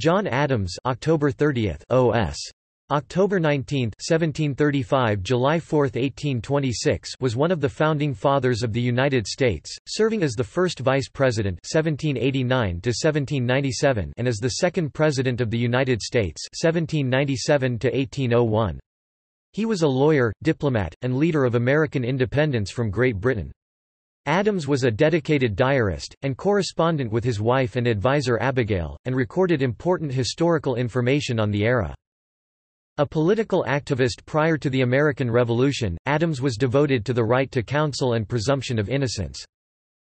John Adams October 30 OS October 19, 1735 July 4, 1826 was one of the founding fathers of the United States, serving as the first vice president 1789 and as the second president of the United States 1797 -1801. He was a lawyer, diplomat, and leader of American independence from Great Britain. Adams was a dedicated diarist, and correspondent with his wife and advisor Abigail, and recorded important historical information on the era. A political activist prior to the American Revolution, Adams was devoted to the right to counsel and presumption of innocence.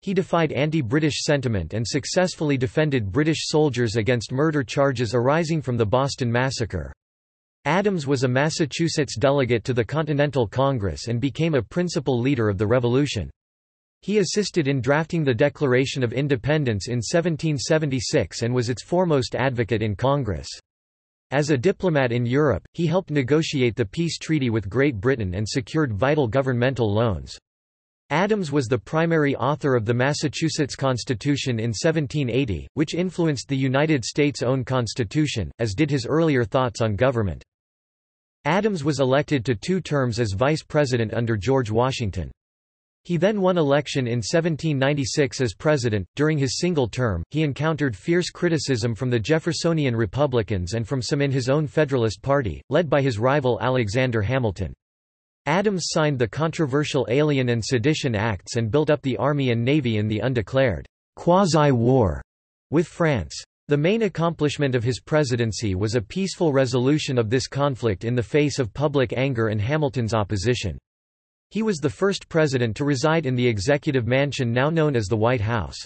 He defied anti-British sentiment and successfully defended British soldiers against murder charges arising from the Boston Massacre. Adams was a Massachusetts delegate to the Continental Congress and became a principal leader of the revolution. He assisted in drafting the Declaration of Independence in 1776 and was its foremost advocate in Congress. As a diplomat in Europe, he helped negotiate the peace treaty with Great Britain and secured vital governmental loans. Adams was the primary author of the Massachusetts Constitution in 1780, which influenced the United States' own constitution, as did his earlier thoughts on government. Adams was elected to two terms as vice president under George Washington. He then won election in 1796 as president. During his single term, he encountered fierce criticism from the Jeffersonian Republicans and from some in his own Federalist Party, led by his rival Alexander Hamilton. Adams signed the controversial Alien and Sedition Acts and built up the Army and Navy in the undeclared quasi-war with France. The main accomplishment of his presidency was a peaceful resolution of this conflict in the face of public anger and Hamilton's opposition. He was the first president to reside in the executive mansion now known as the White House.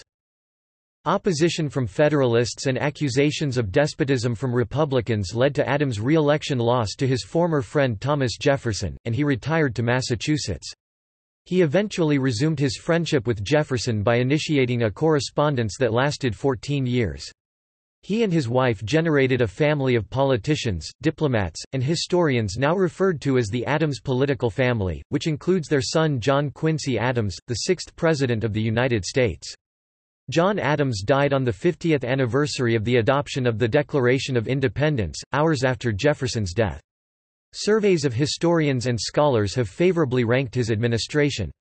Opposition from Federalists and accusations of despotism from Republicans led to Adams' re-election loss to his former friend Thomas Jefferson, and he retired to Massachusetts. He eventually resumed his friendship with Jefferson by initiating a correspondence that lasted 14 years. He and his wife generated a family of politicians, diplomats, and historians now referred to as the Adams political family, which includes their son John Quincy Adams, the sixth President of the United States. John Adams died on the 50th anniversary of the adoption of the Declaration of Independence, hours after Jefferson's death. Surveys of historians and scholars have favorably ranked his administration.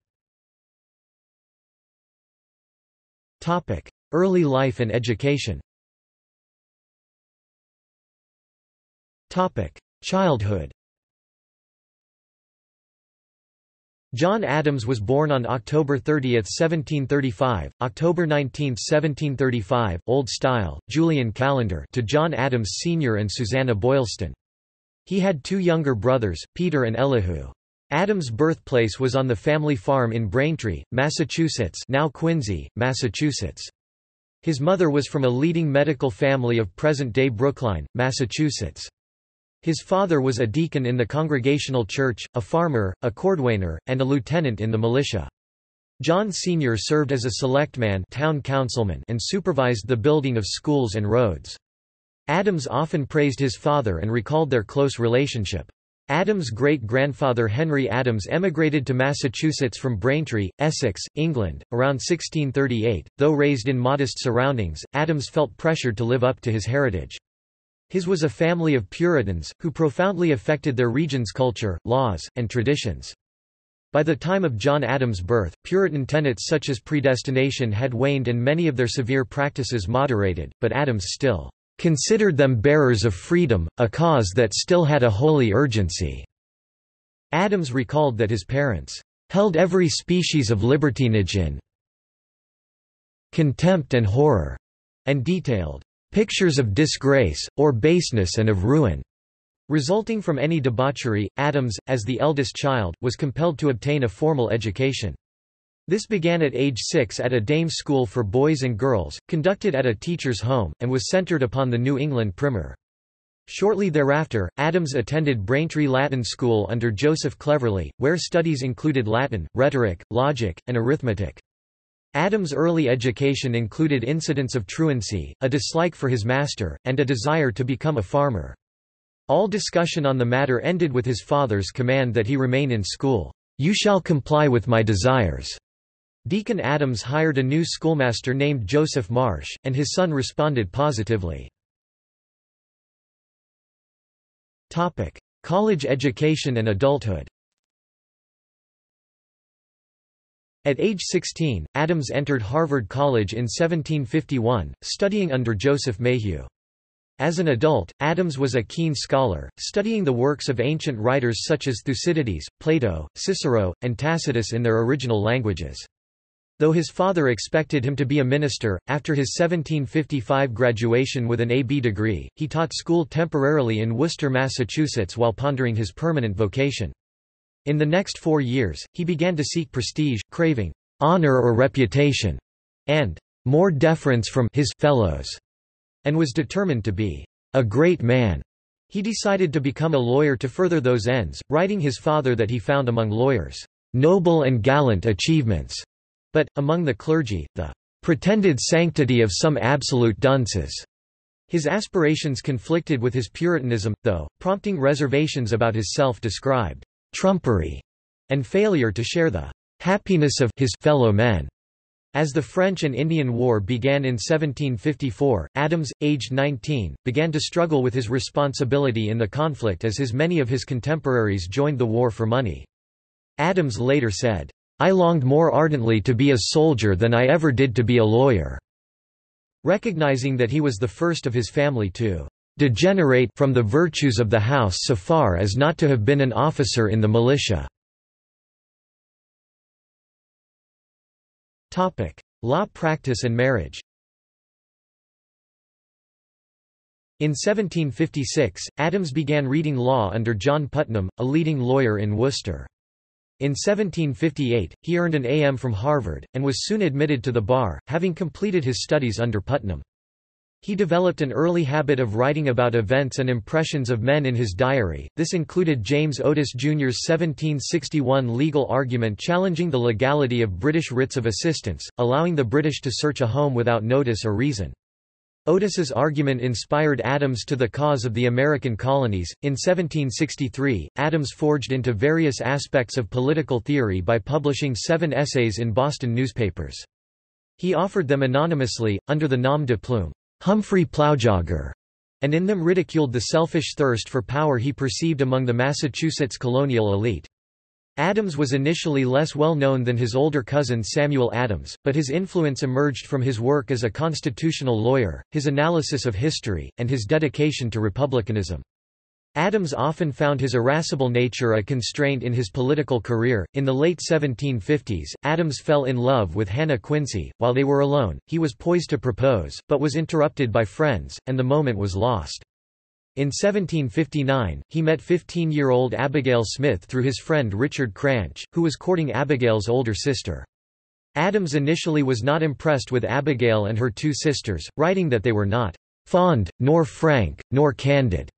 Early life and education Childhood John Adams was born on October 30, 1735, October 19, 1735, Old Style, Julian calendar to John Adams Sr. and Susanna Boylston. He had two younger brothers, Peter and Elihu. Adams' birthplace was on the family farm in Braintree, Massachusetts now Quincy, Massachusetts. His mother was from a leading medical family of present-day Brookline, Massachusetts. His father was a deacon in the Congregational Church, a farmer, a cordwainer, and a lieutenant in the militia. John Sr. served as a selectman town councilman and supervised the building of schools and roads. Adams often praised his father and recalled their close relationship. Adams' great-grandfather Henry Adams emigrated to Massachusetts from Braintree, Essex, England, around 1638. Though raised in modest surroundings, Adams felt pressured to live up to his heritage. His was a family of Puritans, who profoundly affected their region's culture, laws, and traditions. By the time of John Adams' birth, Puritan tenets such as predestination had waned and many of their severe practices moderated, but Adams still considered them bearers of freedom, a cause that still had a holy urgency. Adams recalled that his parents held every species of libertinage in contempt and horror, and detailed pictures of disgrace, or baseness and of ruin. Resulting from any debauchery, Adams, as the eldest child, was compelled to obtain a formal education. This began at age six at a dame school for boys and girls, conducted at a teacher's home, and was centered upon the New England primer. Shortly thereafter, Adams attended Braintree Latin School under Joseph Cleverley, where studies included Latin, rhetoric, logic, and arithmetic. Adams' early education included incidents of truancy, a dislike for his master, and a desire to become a farmer. All discussion on the matter ended with his father's command that he remain in school. You shall comply with my desires. Deacon Adams hired a new schoolmaster named Joseph Marsh, and his son responded positively. College education and adulthood. At age 16, Adams entered Harvard College in 1751, studying under Joseph Mayhew. As an adult, Adams was a keen scholar, studying the works of ancient writers such as Thucydides, Plato, Cicero, and Tacitus in their original languages. Though his father expected him to be a minister, after his 1755 graduation with an A.B. degree, he taught school temporarily in Worcester, Massachusetts while pondering his permanent vocation. In the next four years, he began to seek prestige, craving honor or reputation, and more deference from his fellows and was determined to be a great man. He decided to become a lawyer to further those ends, writing his father that he found among lawyers noble and gallant achievements, but, among the clergy, the pretended sanctity of some absolute dunces. His aspirations conflicted with his Puritanism, though, prompting reservations about his self-described trumpery and failure to share the happiness of his fellow men. As the French and Indian War began in 1754, Adams, aged 19, began to struggle with his responsibility in the conflict as his many of his contemporaries joined the war for money. Adams later said, I longed more ardently to be a soldier than I ever did to be a lawyer. Recognizing that he was the first of his family to degenerate from the virtues of the house so far as not to have been an officer in the militia. Topic: Law practice and marriage. In 1756, Adams began reading law under John Putnam, a leading lawyer in Worcester. In 1758, he earned an A.M. from Harvard, and was soon admitted to the bar, having completed his studies under Putnam. He developed an early habit of writing about events and impressions of men in his diary. This included James Otis Jr.'s 1761 legal argument challenging the legality of British writs of assistance, allowing the British to search a home without notice or reason. Otis's argument inspired Adams to the cause of the American colonies. In 1763, Adams forged into various aspects of political theory by publishing seven essays in Boston newspapers. He offered them anonymously, under the nom de plume. Humphrey Plowjogger, and in them ridiculed the selfish thirst for power he perceived among the Massachusetts colonial elite. Adams was initially less well known than his older cousin Samuel Adams, but his influence emerged from his work as a constitutional lawyer, his analysis of history, and his dedication to republicanism. Adams often found his irascible nature a constraint in his political career. In the late 1750s, Adams fell in love with Hannah Quincy. While they were alone, he was poised to propose, but was interrupted by friends, and the moment was lost. In 1759, he met 15-year-old Abigail Smith through his friend Richard Cranch, who was courting Abigail's older sister. Adams initially was not impressed with Abigail and her two sisters, writing that they were not fond, nor frank, nor candid.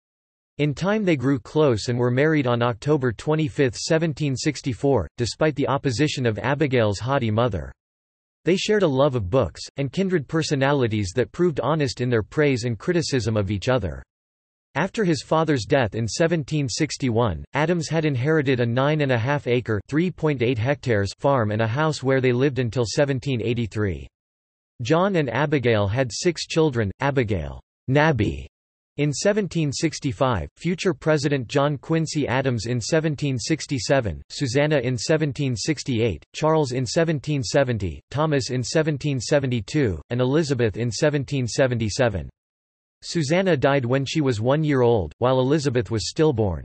In time they grew close and were married on October 25, 1764, despite the opposition of Abigail's haughty mother. They shared a love of books, and kindred personalities that proved honest in their praise and criticism of each other. After his father's death in 1761, Adams had inherited a nine-and-a-half-acre hectares farm and a house where they lived until 1783. John and Abigail had six children, Abigail Nabby in 1765, future President John Quincy Adams in 1767, Susanna in 1768, Charles in 1770, Thomas in 1772, and Elizabeth in 1777. Susanna died when she was one year old, while Elizabeth was stillborn.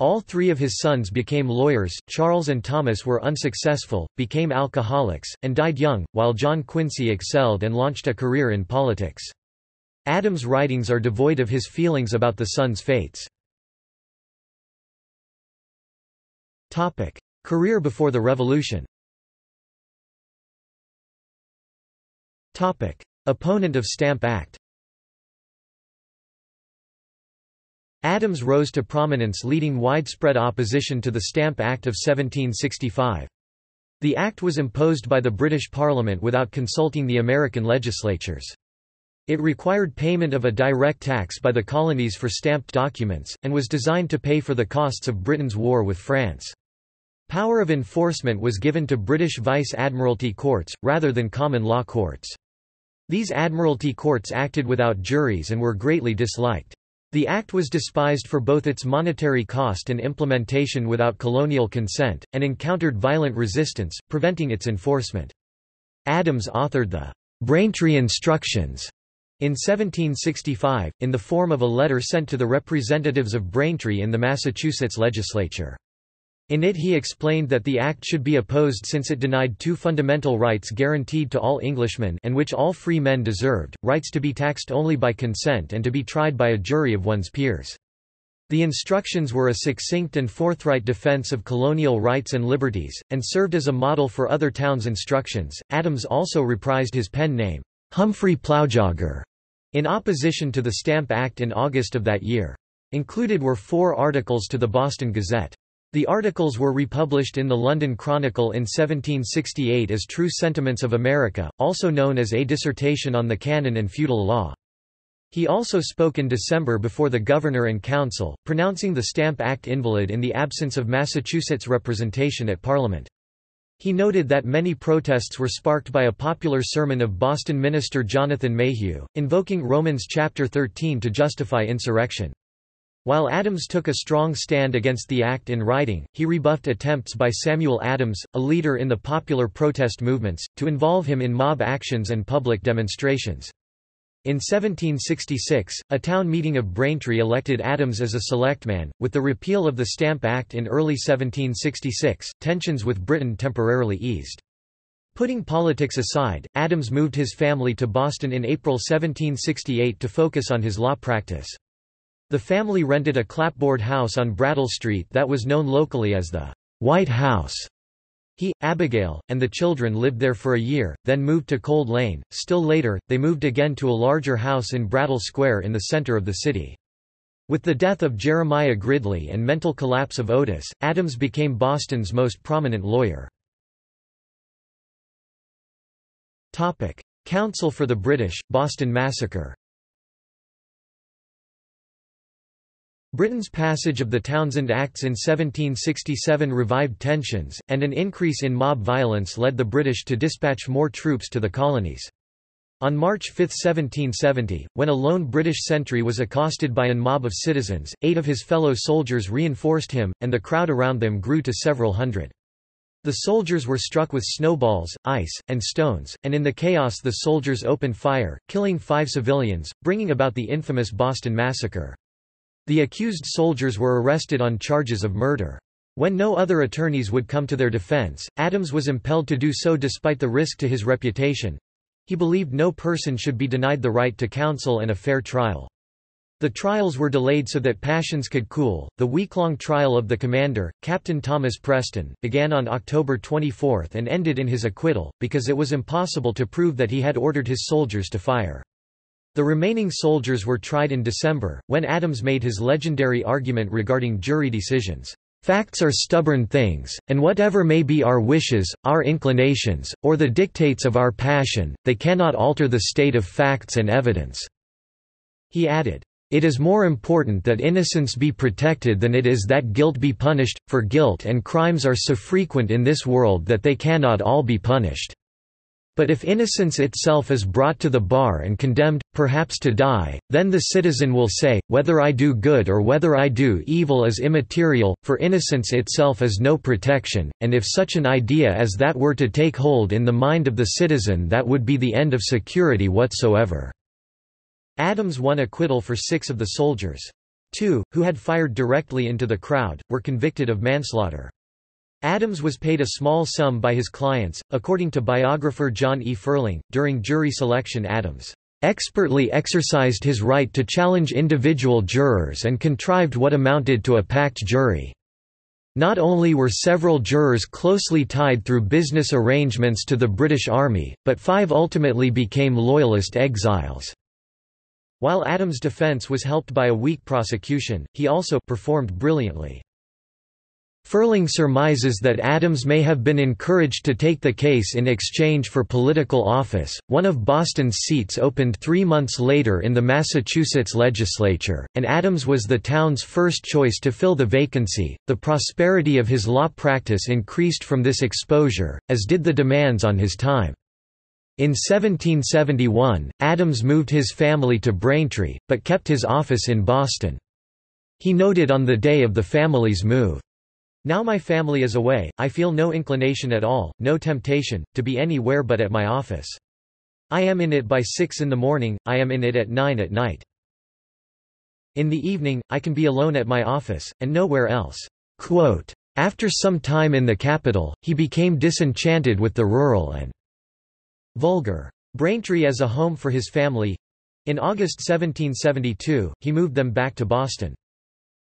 All three of his sons became lawyers, Charles and Thomas were unsuccessful, became alcoholics, and died young, while John Quincy excelled and launched a career in politics. Adams' writings are devoid of his feelings about the sons' fates. Career before the Revolution Opponent of Stamp Act Adams rose to prominence leading widespread opposition to the Stamp Act of 1765. The act was imposed by the British Parliament without consulting the American legislatures. It required payment of a direct tax by the colonies for stamped documents, and was designed to pay for the costs of Britain's war with France. Power of enforcement was given to British Vice-Admiralty courts, rather than common law courts. These Admiralty courts acted without juries and were greatly disliked. The act was despised for both its monetary cost and implementation without colonial consent, and encountered violent resistance, preventing its enforcement. Adams authored the Braintree Instructions in 1765, in the form of a letter sent to the representatives of Braintree in the Massachusetts legislature. In it he explained that the act should be opposed since it denied two fundamental rights guaranteed to all Englishmen and which all free men deserved, rights to be taxed only by consent and to be tried by a jury of one's peers. The instructions were a succinct and forthright defense of colonial rights and liberties, and served as a model for other towns' instructions. Adams also reprised his pen name, Humphrey Plowjogger, in opposition to the Stamp Act in August of that year. Included were four articles to the Boston Gazette. The articles were republished in the London Chronicle in 1768 as True Sentiments of America, also known as A Dissertation on the Canon and Feudal Law. He also spoke in December before the Governor and Council, pronouncing the Stamp Act invalid in the absence of Massachusetts representation at Parliament. He noted that many protests were sparked by a popular sermon of Boston minister Jonathan Mayhew, invoking Romans chapter 13 to justify insurrection. While Adams took a strong stand against the act in writing, he rebuffed attempts by Samuel Adams, a leader in the popular protest movements, to involve him in mob actions and public demonstrations. In 1766, a town meeting of Braintree elected Adams as a selectman. With the repeal of the Stamp Act in early 1766, tensions with Britain temporarily eased. Putting politics aside, Adams moved his family to Boston in April 1768 to focus on his law practice. The family rented a clapboard house on Brattle Street that was known locally as the White House. He, Abigail, and the children lived there for a year, then moved to Cold Lane. Still later, they moved again to a larger house in Brattle Square in the center of the city. With the death of Jeremiah Gridley and mental collapse of Otis, Adams became Boston's most prominent lawyer. Counsel for the British, Boston Massacre Britain's passage of the Townshend Acts in 1767 revived tensions, and an increase in mob violence led the British to dispatch more troops to the colonies. On March 5, 1770, when a lone British sentry was accosted by a mob of citizens, eight of his fellow soldiers reinforced him, and the crowd around them grew to several hundred. The soldiers were struck with snowballs, ice, and stones, and in the chaos the soldiers opened fire, killing five civilians, bringing about the infamous Boston Massacre. The accused soldiers were arrested on charges of murder. When no other attorneys would come to their defense, Adams was impelled to do so despite the risk to his reputation. He believed no person should be denied the right to counsel and a fair trial. The trials were delayed so that passions could cool. The week-long trial of the commander, Captain Thomas Preston, began on October 24 and ended in his acquittal, because it was impossible to prove that he had ordered his soldiers to fire. The remaining soldiers were tried in December, when Adams made his legendary argument regarding jury decisions. Facts are stubborn things, and whatever may be our wishes, our inclinations, or the dictates of our passion, they cannot alter the state of facts and evidence." He added, "...it is more important that innocence be protected than it is that guilt be punished, for guilt and crimes are so frequent in this world that they cannot all be punished." But if innocence itself is brought to the bar and condemned, perhaps to die, then the citizen will say, whether I do good or whether I do evil is immaterial, for innocence itself is no protection, and if such an idea as that were to take hold in the mind of the citizen that would be the end of security whatsoever." Adams won acquittal for six of the soldiers. Two, who had fired directly into the crowd, were convicted of manslaughter. Adams was paid a small sum by his clients, according to biographer John E. Ferling. During jury selection, Adams expertly exercised his right to challenge individual jurors and contrived what amounted to a packed jury. Not only were several jurors closely tied through business arrangements to the British Army, but five ultimately became Loyalist exiles. While Adams' defense was helped by a weak prosecution, he also performed brilliantly. Ferling surmises that Adams may have been encouraged to take the case in exchange for political office. One of Boston's seats opened three months later in the Massachusetts legislature, and Adams was the town's first choice to fill the vacancy. The prosperity of his law practice increased from this exposure, as did the demands on his time. In 1771, Adams moved his family to Braintree, but kept his office in Boston. He noted on the day of the family's move, Now my family is away, I feel no inclination at all, no temptation, to be anywhere but at my office. I am in it by six in the morning, I am in it at nine at night. In the evening, I can be alone at my office, and nowhere else." Quote, After some time in the capital, he became disenchanted with the rural and vulgar Braintree as a home for his family. In August 1772, he moved them back to Boston.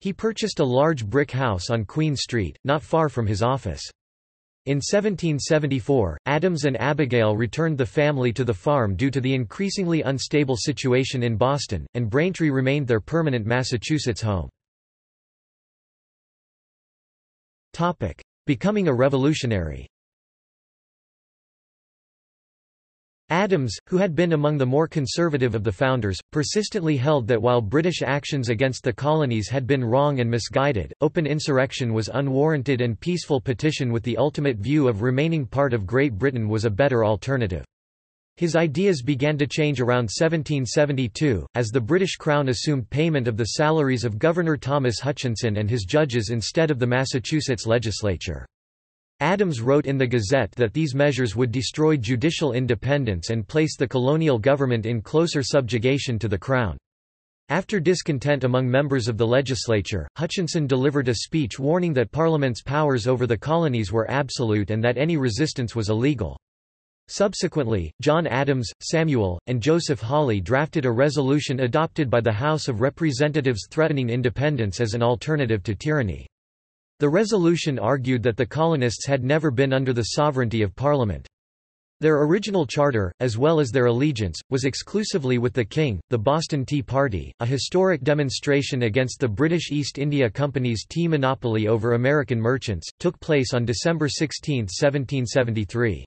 He purchased a large brick house on Queen Street, not far from his office. In 1774, Adams and Abigail returned the family to the farm due to the increasingly unstable situation in Boston, and Braintree remained their permanent Massachusetts home. Becoming a revolutionary Adams, who had been among the more conservative of the founders, persistently held that while British actions against the colonies had been wrong and misguided, open insurrection was unwarranted and peaceful petition with the ultimate view of remaining part of Great Britain was a better alternative. His ideas began to change around 1772, as the British Crown assumed payment of the salaries of Governor Thomas Hutchinson and his judges instead of the Massachusetts legislature. Adams wrote in the Gazette that these measures would destroy judicial independence and place the colonial government in closer subjugation to the Crown. After discontent among members of the legislature, Hutchinson delivered a speech warning that Parliament's powers over the colonies were absolute and that any resistance was illegal. Subsequently, John Adams, Samuel, and Joseph Hawley drafted a resolution adopted by the House of Representatives threatening independence as an alternative to tyranny. The resolution argued that the colonists had never been under the sovereignty of Parliament. Their original charter, as well as their allegiance, was exclusively with the King. The Boston Tea Party, a historic demonstration against the British East India Company's tea monopoly over American merchants, took place on December 16, 1773.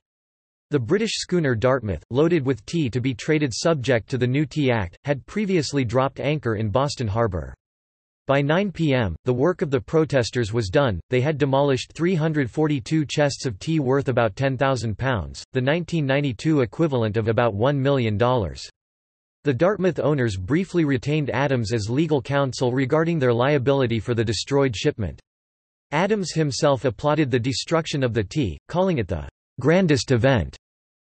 The British schooner Dartmouth, loaded with tea to be traded subject to the new Tea Act, had previously dropped anchor in Boston Harbor. By 9 p.m., the work of the protesters was done, they had demolished 342 chests of tea worth about £10,000, the 1992 equivalent of about $1 million. The Dartmouth owners briefly retained Adams as legal counsel regarding their liability for the destroyed shipment. Adams himself applauded the destruction of the tea, calling it the grandest event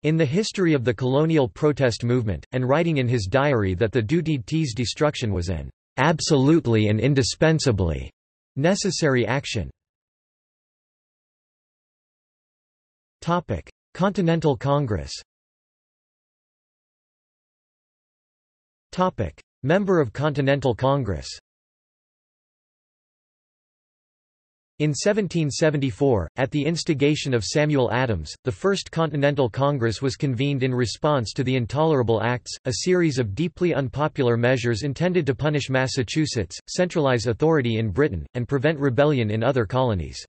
in the history of the colonial protest movement, and writing in his diary that the Dutied tea's destruction was an absolutely and indispensably necessary action. Topic: Continental Congress. Topic: Member of Continental Congress. In 1774, at the instigation of Samuel Adams, the First Continental Congress was convened in response to the Intolerable Acts, a series of deeply unpopular measures intended to punish Massachusetts, centralize authority in Britain, and prevent rebellion in other colonies.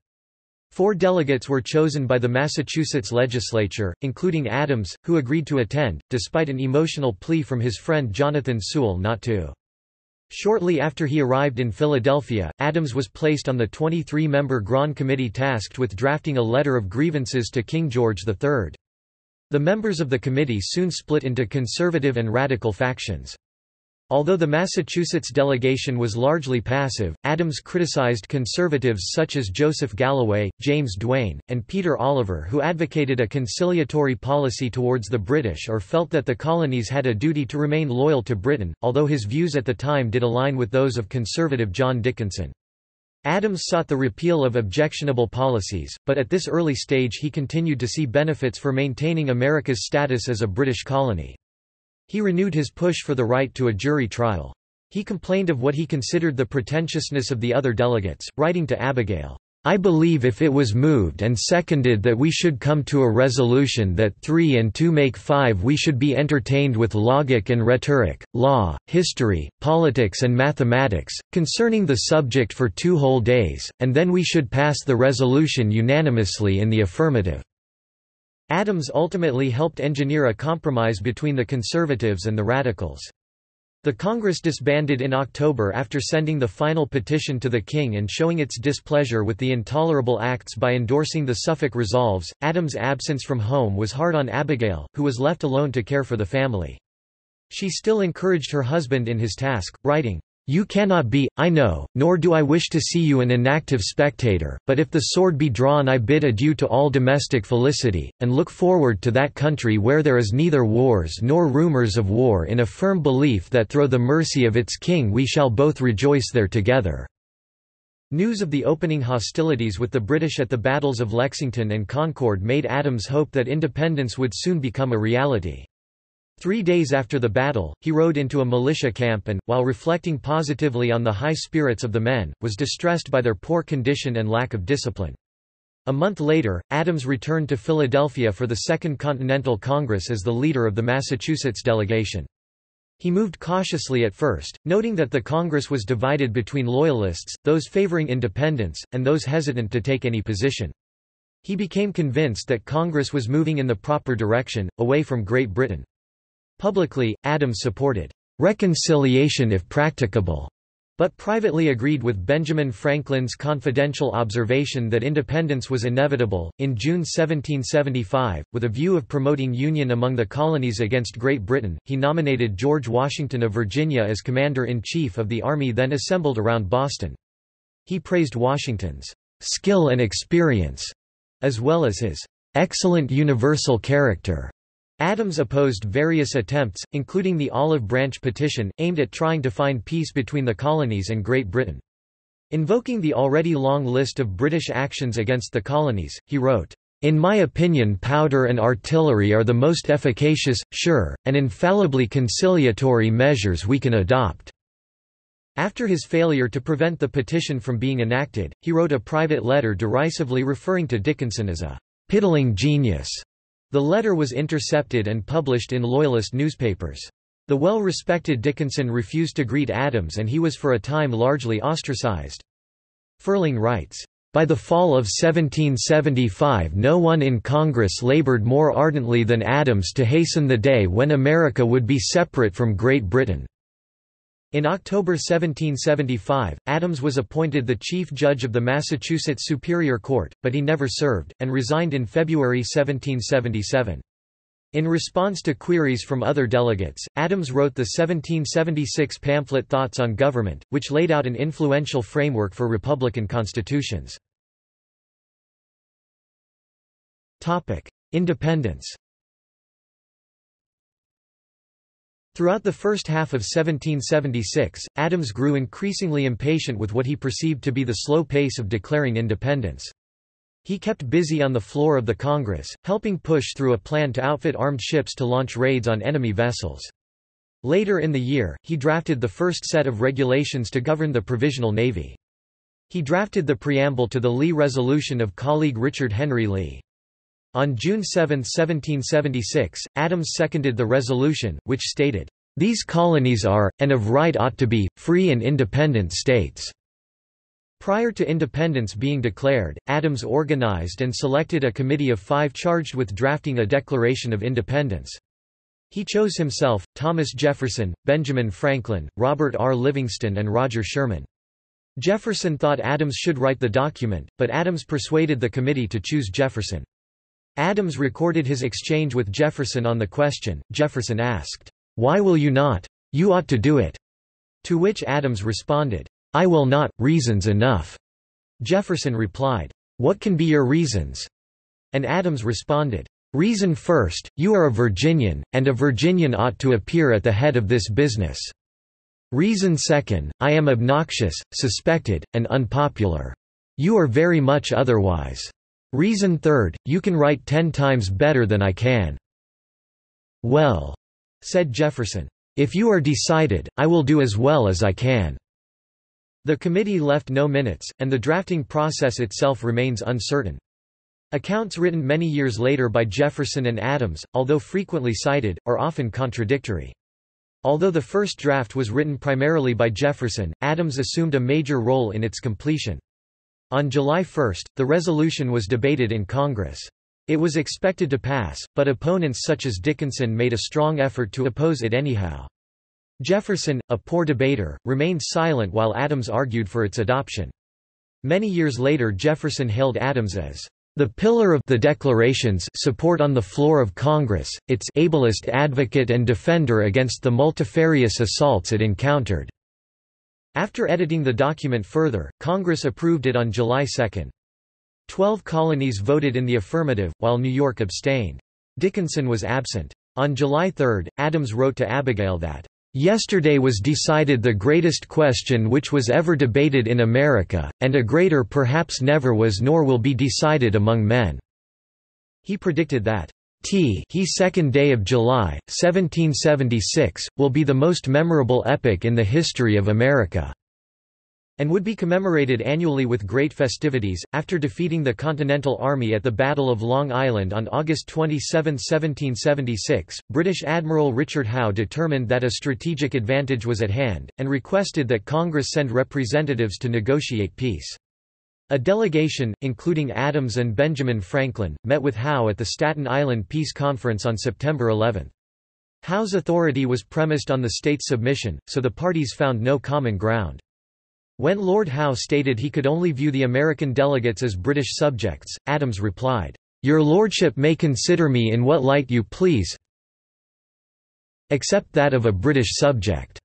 Four delegates were chosen by the Massachusetts legislature, including Adams, who agreed to attend, despite an emotional plea from his friend Jonathan Sewall not to. Shortly after he arrived in Philadelphia, Adams was placed on the 23-member Grand Committee tasked with drafting a letter of grievances to King George III. The members of the committee soon split into conservative and radical factions. Although the Massachusetts delegation was largely passive, Adams criticized conservatives such as Joseph Galloway, James Duane, and Peter Oliver who advocated a conciliatory policy towards the British or felt that the colonies had a duty to remain loyal to Britain, although his views at the time did align with those of conservative John Dickinson. Adams sought the repeal of objectionable policies, but at this early stage he continued to see benefits for maintaining America's status as a British colony. He renewed his push for the right to a jury trial. He complained of what he considered the pretentiousness of the other delegates, writing to Abigail, I believe if it was moved and seconded that we should come to a resolution that three and two make five we should be entertained with logic and rhetoric, law, history, politics and mathematics, concerning the subject for two whole days, and then we should pass the resolution unanimously in the affirmative. Adams ultimately helped engineer a compromise between the conservatives and the radicals. The Congress disbanded in October after sending the final petition to the king and showing its displeasure with the intolerable acts by endorsing the Suffolk Resolves. Adams' absence from home was hard on Abigail, who was left alone to care for the family. She still encouraged her husband in his task, writing, you cannot be, I know, nor do I wish to see you an inactive spectator, but if the sword be drawn I bid adieu to all domestic felicity, and look forward to that country where there is neither wars nor rumours of war in a firm belief that through the mercy of its king we shall both rejoice there together." News of the opening hostilities with the British at the battles of Lexington and Concord made Adams hope that independence would soon become a reality. Three days after the battle, he rode into a militia camp and, while reflecting positively on the high spirits of the men, was distressed by their poor condition and lack of discipline. A month later, Adams returned to Philadelphia for the Second Continental Congress as the leader of the Massachusetts delegation. He moved cautiously at first, noting that the Congress was divided between Loyalists, those favoring independence, and those hesitant to take any position. He became convinced that Congress was moving in the proper direction, away from Great Britain. Publicly, Adams supported reconciliation if practicable, but privately agreed with Benjamin Franklin's confidential observation that independence was inevitable. In June 1775, with a view of promoting union among the colonies against Great Britain, he nominated George Washington of Virginia as commander in chief of the army then assembled around Boston. He praised Washington's skill and experience, as well as his excellent universal character. Adams opposed various attempts, including the Olive Branch Petition, aimed at trying to find peace between the colonies and Great Britain. Invoking the already long list of British actions against the colonies, he wrote, in my opinion powder and artillery are the most efficacious, sure, and infallibly conciliatory measures we can adopt." After his failure to prevent the petition from being enacted, he wrote a private letter derisively referring to Dickinson as a «piddling genius» The letter was intercepted and published in Loyalist newspapers. The well-respected Dickinson refused to greet Adams and he was for a time largely ostracized. Ferling writes, by the fall of 1775 no one in Congress labored more ardently than Adams to hasten the day when America would be separate from Great Britain. In October 1775, Adams was appointed the chief judge of the Massachusetts Superior Court, but he never served, and resigned in February 1777. In response to queries from other delegates, Adams wrote the 1776 pamphlet Thoughts on Government, which laid out an influential framework for Republican constitutions. Independence Throughout the first half of 1776, Adams grew increasingly impatient with what he perceived to be the slow pace of declaring independence. He kept busy on the floor of the Congress, helping push through a plan to outfit armed ships to launch raids on enemy vessels. Later in the year, he drafted the first set of regulations to govern the Provisional Navy. He drafted the preamble to the Lee Resolution of colleague Richard Henry Lee. On June 7, 1776, Adams seconded the resolution, which stated, "...these colonies are, and of right ought to be, free and independent states." Prior to independence being declared, Adams organized and selected a committee of five charged with drafting a Declaration of Independence. He chose himself, Thomas Jefferson, Benjamin Franklin, Robert R. Livingston and Roger Sherman. Jefferson thought Adams should write the document, but Adams persuaded the committee to choose Jefferson. Adams recorded his exchange with Jefferson on the question. Jefferson asked, Why will you not? You ought to do it. To which Adams responded, I will not, reasons enough. Jefferson replied, What can be your reasons? And Adams responded, Reason first, you are a Virginian, and a Virginian ought to appear at the head of this business. Reason second, I am obnoxious, suspected, and unpopular. You are very much otherwise. Reason third, you can write ten times better than I can. Well, said Jefferson, if you are decided, I will do as well as I can. The committee left no minutes, and the drafting process itself remains uncertain. Accounts written many years later by Jefferson and Adams, although frequently cited, are often contradictory. Although the first draft was written primarily by Jefferson, Adams assumed a major role in its completion. On July 1, the resolution was debated in Congress. It was expected to pass, but opponents such as Dickinson made a strong effort to oppose it anyhow. Jefferson, a poor debater, remained silent while Adams argued for its adoption. Many years later Jefferson hailed Adams as the pillar of the Declaration's support on the floor of Congress, its ablest advocate and defender against the multifarious assaults it encountered. After editing the document further, Congress approved it on July 2. Twelve colonies voted in the affirmative, while New York abstained. Dickinson was absent. On July 3, Adams wrote to Abigail that, Yesterday was decided the greatest question which was ever debated in America, and a greater perhaps never was nor will be decided among men." He predicted that, T he second day of July, 1776, will be the most memorable epoch in the history of America and would be commemorated annually with great festivities. After defeating the Continental Army at the Battle of Long Island on August 27, 1776, British Admiral Richard Howe determined that a strategic advantage was at hand, and requested that Congress send representatives to negotiate peace. A delegation, including Adams and Benjamin Franklin, met with Howe at the Staten Island Peace Conference on September 11. Howe's authority was premised on the state's submission, so the parties found no common ground. When Lord Howe stated he could only view the American delegates as British subjects, Adams replied, "'Your lordship may consider me in what light you please except that of a British subject."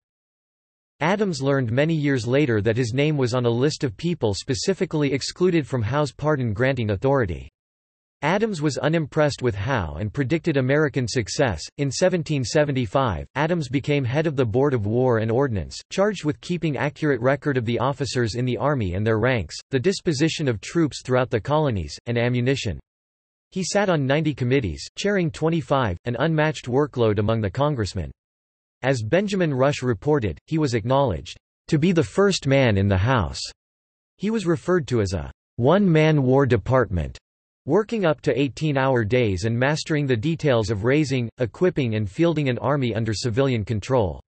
Adams learned many years later that his name was on a list of people specifically excluded from Howe's pardon-granting authority. Adams was unimpressed with Howe and predicted American success. In 1775, Adams became head of the Board of War and Ordnance, charged with keeping accurate record of the officers in the Army and their ranks, the disposition of troops throughout the colonies, and ammunition. He sat on 90 committees, chairing 25, an unmatched workload among the congressmen. As Benjamin Rush reported, he was acknowledged to be the first man in the House. He was referred to as a one-man war department Working up to 18-hour days and mastering the details of raising, equipping and fielding an army under civilian control.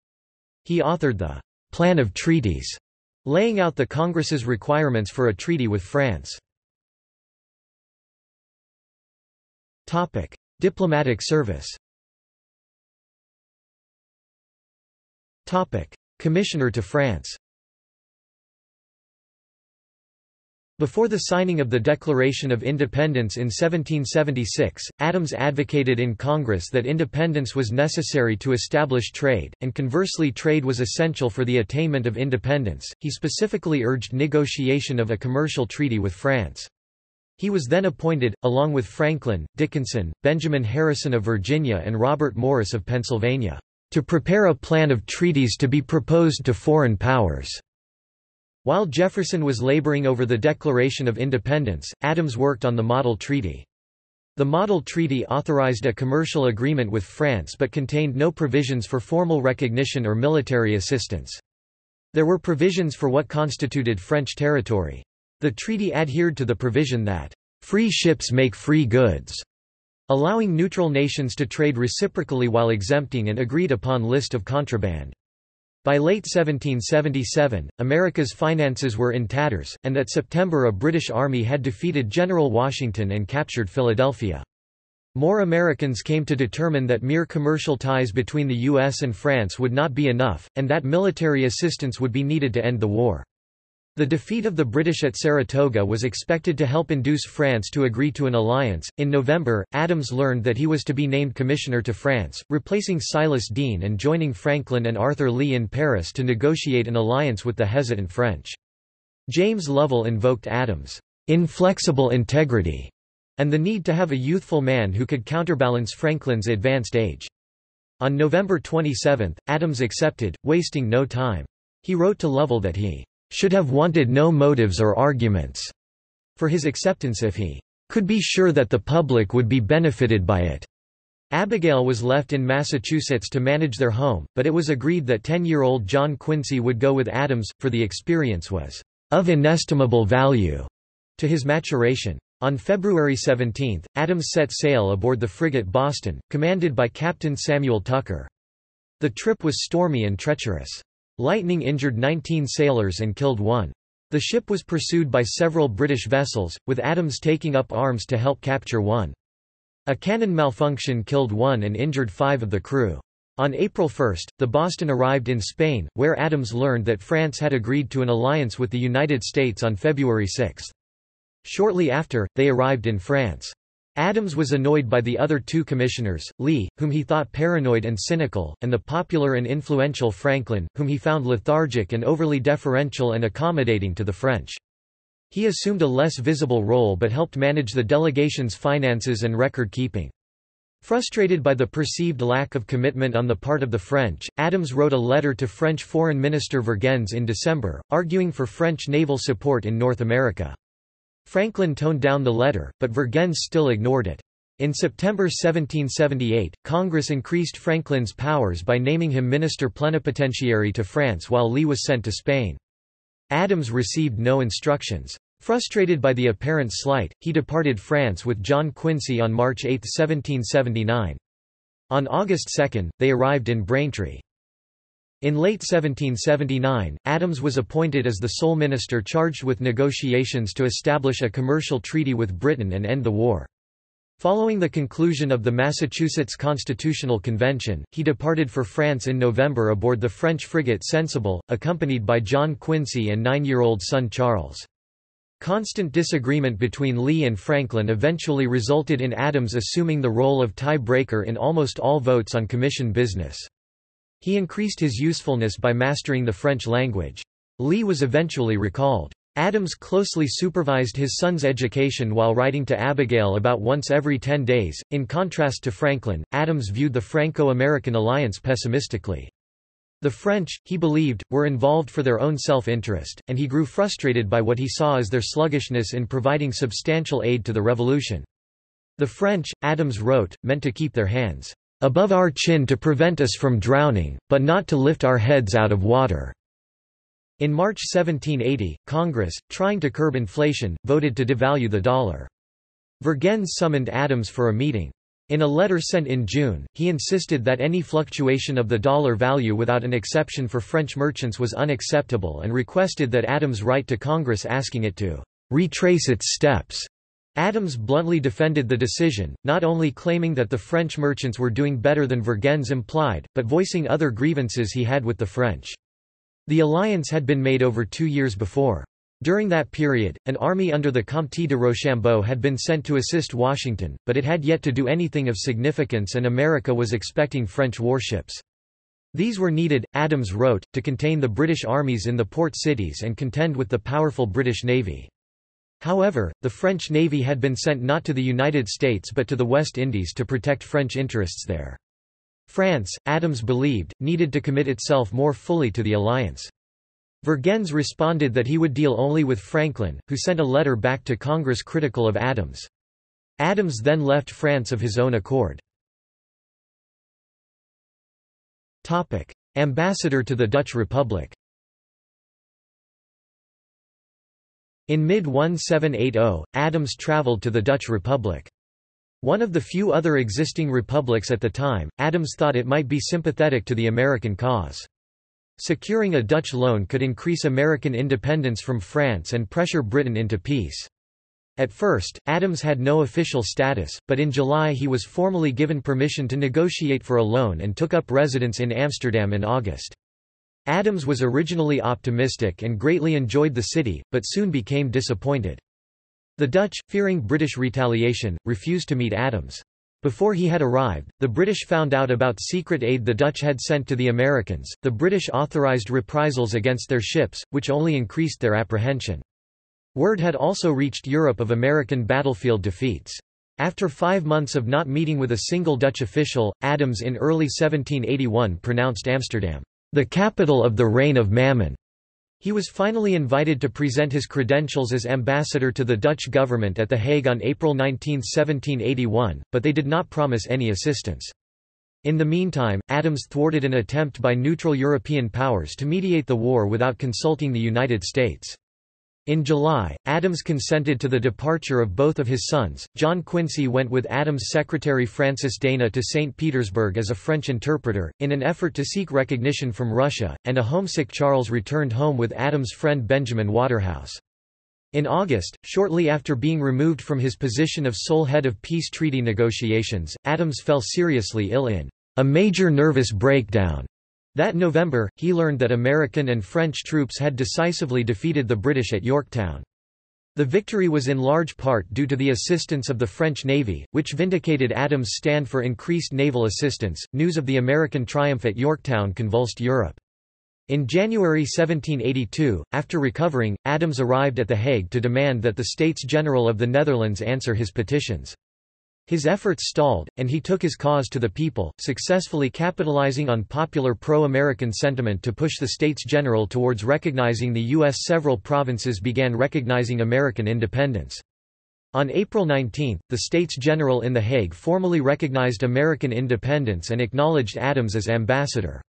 He authored the Plan of Treaties, laying out the Congress's requirements for a treaty with France. Topic: Diplomatic service. Commissioner to France. Before the signing of the Declaration of Independence in 1776, Adams advocated in Congress that independence was necessary to establish trade, and conversely trade was essential for the attainment of independence. He specifically urged negotiation of a commercial treaty with France. He was then appointed, along with Franklin, Dickinson, Benjamin Harrison of Virginia and Robert Morris of Pennsylvania, to prepare a plan of treaties to be proposed to foreign powers. While Jefferson was laboring over the Declaration of Independence, Adams worked on the Model Treaty. The Model Treaty authorized a commercial agreement with France but contained no provisions for formal recognition or military assistance. There were provisions for what constituted French territory. The treaty adhered to the provision that, "...free ships make free goods", allowing neutral nations to trade reciprocally while exempting an agreed-upon list of contraband. By late 1777, America's finances were in tatters, and that September a British army had defeated General Washington and captured Philadelphia. More Americans came to determine that mere commercial ties between the U.S. and France would not be enough, and that military assistance would be needed to end the war. The defeat of the British at Saratoga was expected to help induce France to agree to an alliance. In November, Adams learned that he was to be named commissioner to France, replacing Silas Deane and joining Franklin and Arthur Lee in Paris to negotiate an alliance with the hesitant French. James Lovell invoked Adams' inflexible integrity and the need to have a youthful man who could counterbalance Franklin's advanced age. On November 27, Adams accepted, wasting no time. He wrote to Lovell that he should have wanted no motives or arguments for his acceptance if he could be sure that the public would be benefited by it. Abigail was left in Massachusetts to manage their home, but it was agreed that 10-year-old John Quincy would go with Adams, for the experience was of inestimable value to his maturation. On February 17, Adams set sail aboard the frigate Boston, commanded by Captain Samuel Tucker. The trip was stormy and treacherous. Lightning injured 19 sailors and killed one. The ship was pursued by several British vessels, with Adams taking up arms to help capture one. A cannon malfunction killed one and injured five of the crew. On April 1, the Boston arrived in Spain, where Adams learned that France had agreed to an alliance with the United States on February 6. Shortly after, they arrived in France. Adams was annoyed by the other two commissioners, Lee, whom he thought paranoid and cynical, and the popular and influential Franklin, whom he found lethargic and overly deferential and accommodating to the French. He assumed a less visible role but helped manage the delegation's finances and record-keeping. Frustrated by the perceived lack of commitment on the part of the French, Adams wrote a letter to French Foreign Minister Vergennes in December, arguing for French naval support in North America. Franklin toned down the letter, but Vergennes still ignored it. In September 1778, Congress increased Franklin's powers by naming him minister plenipotentiary to France while Lee was sent to Spain. Adams received no instructions. Frustrated by the apparent slight, he departed France with John Quincy on March 8, 1779. On August 2, they arrived in Braintree. In late 1779, Adams was appointed as the sole minister charged with negotiations to establish a commercial treaty with Britain and end the war. Following the conclusion of the Massachusetts Constitutional Convention, he departed for France in November aboard the French frigate Sensible, accompanied by John Quincy and nine-year-old son Charles. Constant disagreement between Lee and Franklin eventually resulted in Adams assuming the role of tie-breaker in almost all votes on commission business. He increased his usefulness by mastering the French language. Lee was eventually recalled. Adams closely supervised his son's education while writing to Abigail about once every ten days. In contrast to Franklin, Adams viewed the Franco-American alliance pessimistically. The French, he believed, were involved for their own self-interest, and he grew frustrated by what he saw as their sluggishness in providing substantial aid to the revolution. The French, Adams wrote, meant to keep their hands above our chin to prevent us from drowning, but not to lift our heads out of water." In March 1780, Congress, trying to curb inflation, voted to devalue the dollar. Vergennes summoned Adams for a meeting. In a letter sent in June, he insisted that any fluctuation of the dollar value without an exception for French merchants was unacceptable and requested that Adams write to Congress asking it to retrace its steps Adams bluntly defended the decision, not only claiming that the French merchants were doing better than Vergennes implied, but voicing other grievances he had with the French. The alliance had been made over two years before. During that period, an army under the Comte de Rochambeau had been sent to assist Washington, but it had yet to do anything of significance and America was expecting French warships. These were needed, Adams wrote, to contain the British armies in the port cities and contend with the powerful British Navy. However, the French navy had been sent not to the United States but to the West Indies to protect French interests there. France, Adams believed, needed to commit itself more fully to the alliance. Vergennes responded that he would deal only with Franklin, who sent a letter back to Congress critical of Adams. Adams then left France of his own accord. Ambassador to the Dutch Republic In mid-1780, Adams travelled to the Dutch Republic. One of the few other existing republics at the time, Adams thought it might be sympathetic to the American cause. Securing a Dutch loan could increase American independence from France and pressure Britain into peace. At first, Adams had no official status, but in July he was formally given permission to negotiate for a loan and took up residence in Amsterdam in August. Adams was originally optimistic and greatly enjoyed the city, but soon became disappointed. The Dutch, fearing British retaliation, refused to meet Adams. Before he had arrived, the British found out about secret aid the Dutch had sent to the Americans. The British authorized reprisals against their ships, which only increased their apprehension. Word had also reached Europe of American battlefield defeats. After five months of not meeting with a single Dutch official, Adams in early 1781 pronounced Amsterdam the capital of the reign of Mammon. He was finally invited to present his credentials as ambassador to the Dutch government at The Hague on April 19, 1781, but they did not promise any assistance. In the meantime, Adams thwarted an attempt by neutral European powers to mediate the war without consulting the United States. In July, Adams consented to the departure of both of his sons. John Quincy went with Adams' secretary Francis Dana to St. Petersburg as a French interpreter, in an effort to seek recognition from Russia, and a homesick Charles returned home with Adams' friend Benjamin Waterhouse. In August, shortly after being removed from his position of sole head of peace treaty negotiations, Adams fell seriously ill in a major nervous breakdown. That November, he learned that American and French troops had decisively defeated the British at Yorktown. The victory was in large part due to the assistance of the French Navy, which vindicated Adams' stand for increased naval assistance. News of the American triumph at Yorktown convulsed Europe. In January 1782, after recovering, Adams arrived at The Hague to demand that the States General of the Netherlands answer his petitions. His efforts stalled, and he took his cause to the people, successfully capitalizing on popular pro-American sentiment to push the States General towards recognizing the U.S. Several provinces began recognizing American independence. On April 19, the States General in The Hague formally recognized American independence and acknowledged Adams as ambassador.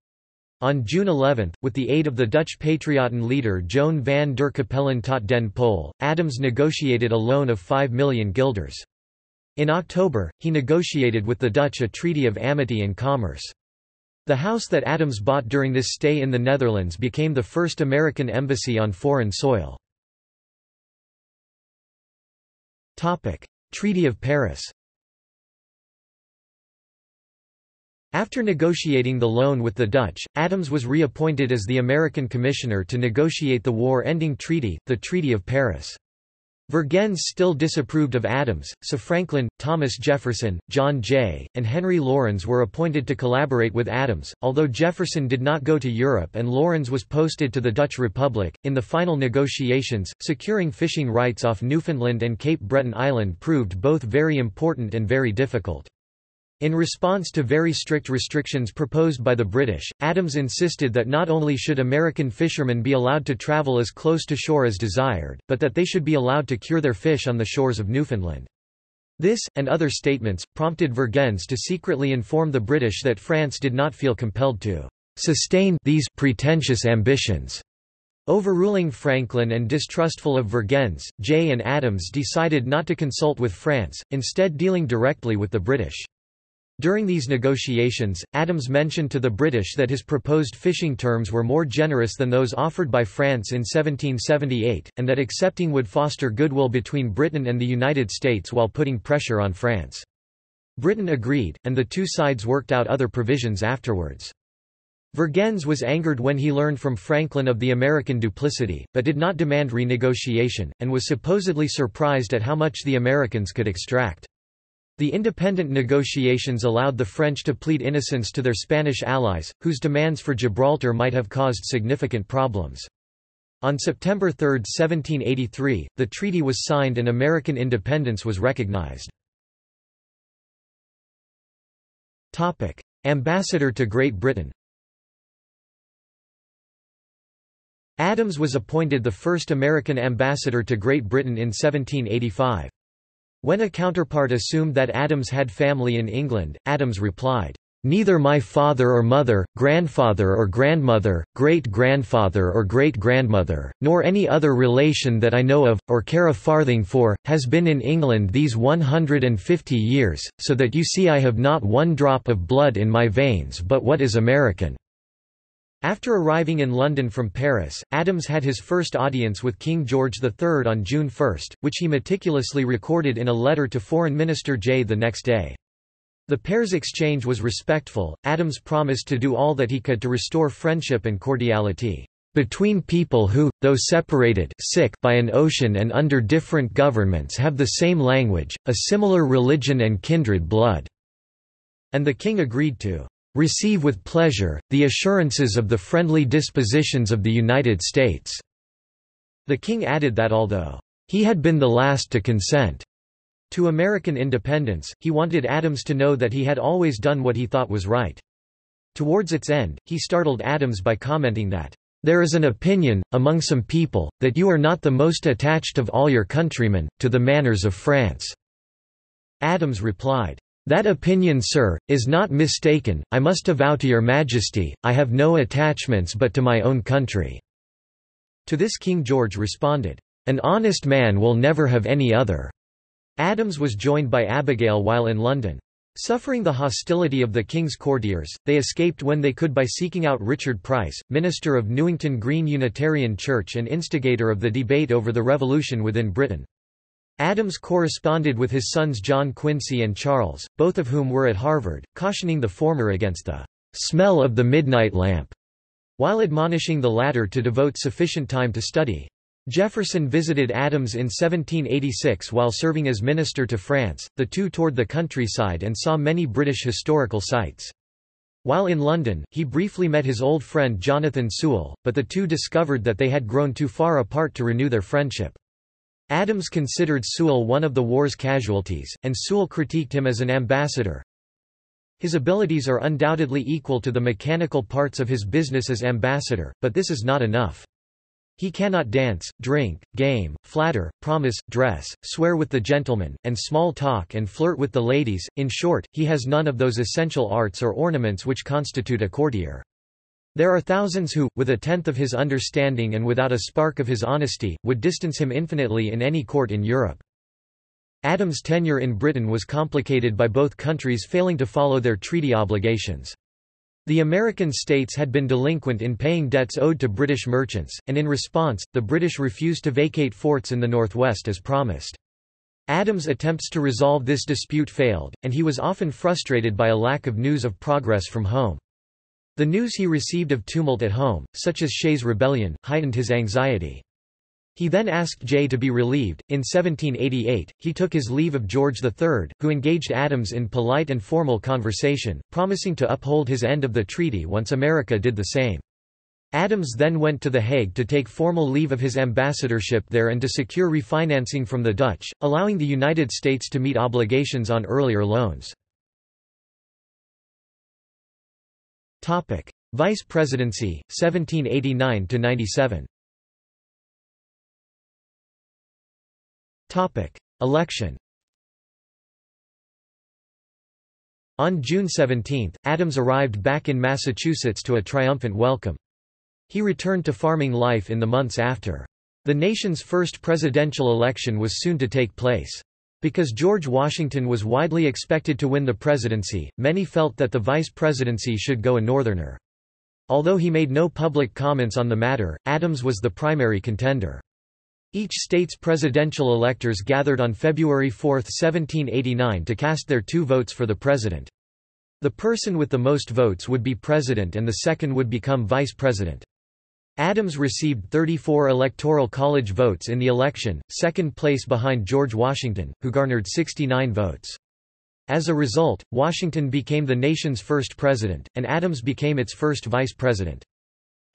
On June 11, with the aid of the Dutch Patriotten leader Joan van der Capellen tot den Pol, Adams negotiated a loan of 5 million guilders. In October, he negotiated with the Dutch a treaty of amity and commerce. The house that Adams bought during this stay in the Netherlands became the first American embassy on foreign soil. Treaty of Paris After negotiating the loan with the Dutch, Adams was reappointed as the American commissioner to negotiate the war-ending treaty, the Treaty of Paris. Vergennes still disapproved of Adams, so Franklin, Thomas Jefferson, John Jay, and Henry Laurens were appointed to collaborate with Adams, although Jefferson did not go to Europe and Laurens was posted to the Dutch Republic. In the final negotiations, securing fishing rights off Newfoundland and Cape Breton Island proved both very important and very difficult. In response to very strict restrictions proposed by the British, Adams insisted that not only should American fishermen be allowed to travel as close to shore as desired, but that they should be allowed to cure their fish on the shores of Newfoundland. This, and other statements, prompted Vergennes to secretly inform the British that France did not feel compelled to sustain these pretentious ambitions. Overruling Franklin and distrustful of Vergennes, Jay and Adams decided not to consult with France, instead dealing directly with the British. During these negotiations, Adams mentioned to the British that his proposed fishing terms were more generous than those offered by France in 1778, and that accepting would foster goodwill between Britain and the United States while putting pressure on France. Britain agreed, and the two sides worked out other provisions afterwards. Vergennes was angered when he learned from Franklin of the American duplicity, but did not demand renegotiation, and was supposedly surprised at how much the Americans could extract. The independent negotiations allowed the French to plead innocence to their Spanish allies, whose demands for Gibraltar might have caused significant problems. On September 3, 1783, the treaty was signed and American independence was recognized. Ambassador to Great Britain Adams was appointed the first American ambassador to Great Britain in 1785. When a counterpart assumed that Adams had family in England, Adams replied, Neither my father or mother, grandfather or grandmother, great-grandfather or great-grandmother, nor any other relation that I know of, or care a farthing for, has been in England these one hundred and fifty years, so that you see I have not one drop of blood in my veins but what is American. After arriving in London from Paris, Adams had his first audience with King George III on June 1, which he meticulously recorded in a letter to Foreign Minister Jay the next day. The pair's exchange was respectful. Adams promised to do all that he could to restore friendship and cordiality between people who, though separated sick by an ocean and under different governments have the same language, a similar religion and kindred blood." And the king agreed to receive with pleasure, the assurances of the friendly dispositions of the United States." The king added that although, "...he had been the last to consent," to American independence, he wanted Adams to know that he had always done what he thought was right. Towards its end, he startled Adams by commenting that, "...there is an opinion, among some people, that you are not the most attached of all your countrymen, to the manners of France." Adams replied, that opinion sir, is not mistaken, I must avow to your majesty, I have no attachments but to my own country." To this King George responded, "'An honest man will never have any other.'" Adams was joined by Abigail while in London. Suffering the hostility of the king's courtiers, they escaped when they could by seeking out Richard Price, minister of Newington Green Unitarian Church and instigator of the debate over the revolution within Britain. Adams corresponded with his sons John Quincy and Charles, both of whom were at Harvard, cautioning the former against the smell of the midnight lamp, while admonishing the latter to devote sufficient time to study. Jefferson visited Adams in 1786 while serving as minister to France, the two toured the countryside and saw many British historical sites. While in London, he briefly met his old friend Jonathan Sewall, but the two discovered that they had grown too far apart to renew their friendship. Adams considered Sewall one of the war's casualties, and Sewall critiqued him as an ambassador. His abilities are undoubtedly equal to the mechanical parts of his business as ambassador, but this is not enough. He cannot dance, drink, game, flatter, promise, dress, swear with the gentlemen, and small talk and flirt with the ladies, in short, he has none of those essential arts or ornaments which constitute a courtier. There are thousands who, with a tenth of his understanding and without a spark of his honesty, would distance him infinitely in any court in Europe. Adams' tenure in Britain was complicated by both countries failing to follow their treaty obligations. The American states had been delinquent in paying debts owed to British merchants, and in response, the British refused to vacate forts in the northwest as promised. Adams' attempts to resolve this dispute failed, and he was often frustrated by a lack of news of progress from home. The news he received of tumult at home, such as Shays' rebellion, heightened his anxiety. He then asked Jay to be relieved. In 1788, he took his leave of George III, who engaged Adams in polite and formal conversation, promising to uphold his end of the treaty once America did the same. Adams then went to The Hague to take formal leave of his ambassadorship there and to secure refinancing from the Dutch, allowing the United States to meet obligations on earlier loans. Topic: Vice Presidency 1789 to 97. Topic: Election. On June 17, Adams arrived back in Massachusetts to a triumphant welcome. He returned to farming life in the months after. The nation's first presidential election was soon to take place. Because George Washington was widely expected to win the presidency, many felt that the vice presidency should go a Northerner. Although he made no public comments on the matter, Adams was the primary contender. Each state's presidential electors gathered on February 4, 1789 to cast their two votes for the president. The person with the most votes would be president and the second would become vice president. Adams received 34 Electoral College votes in the election, second place behind George Washington, who garnered 69 votes. As a result, Washington became the nation's first president, and Adams became its first vice president.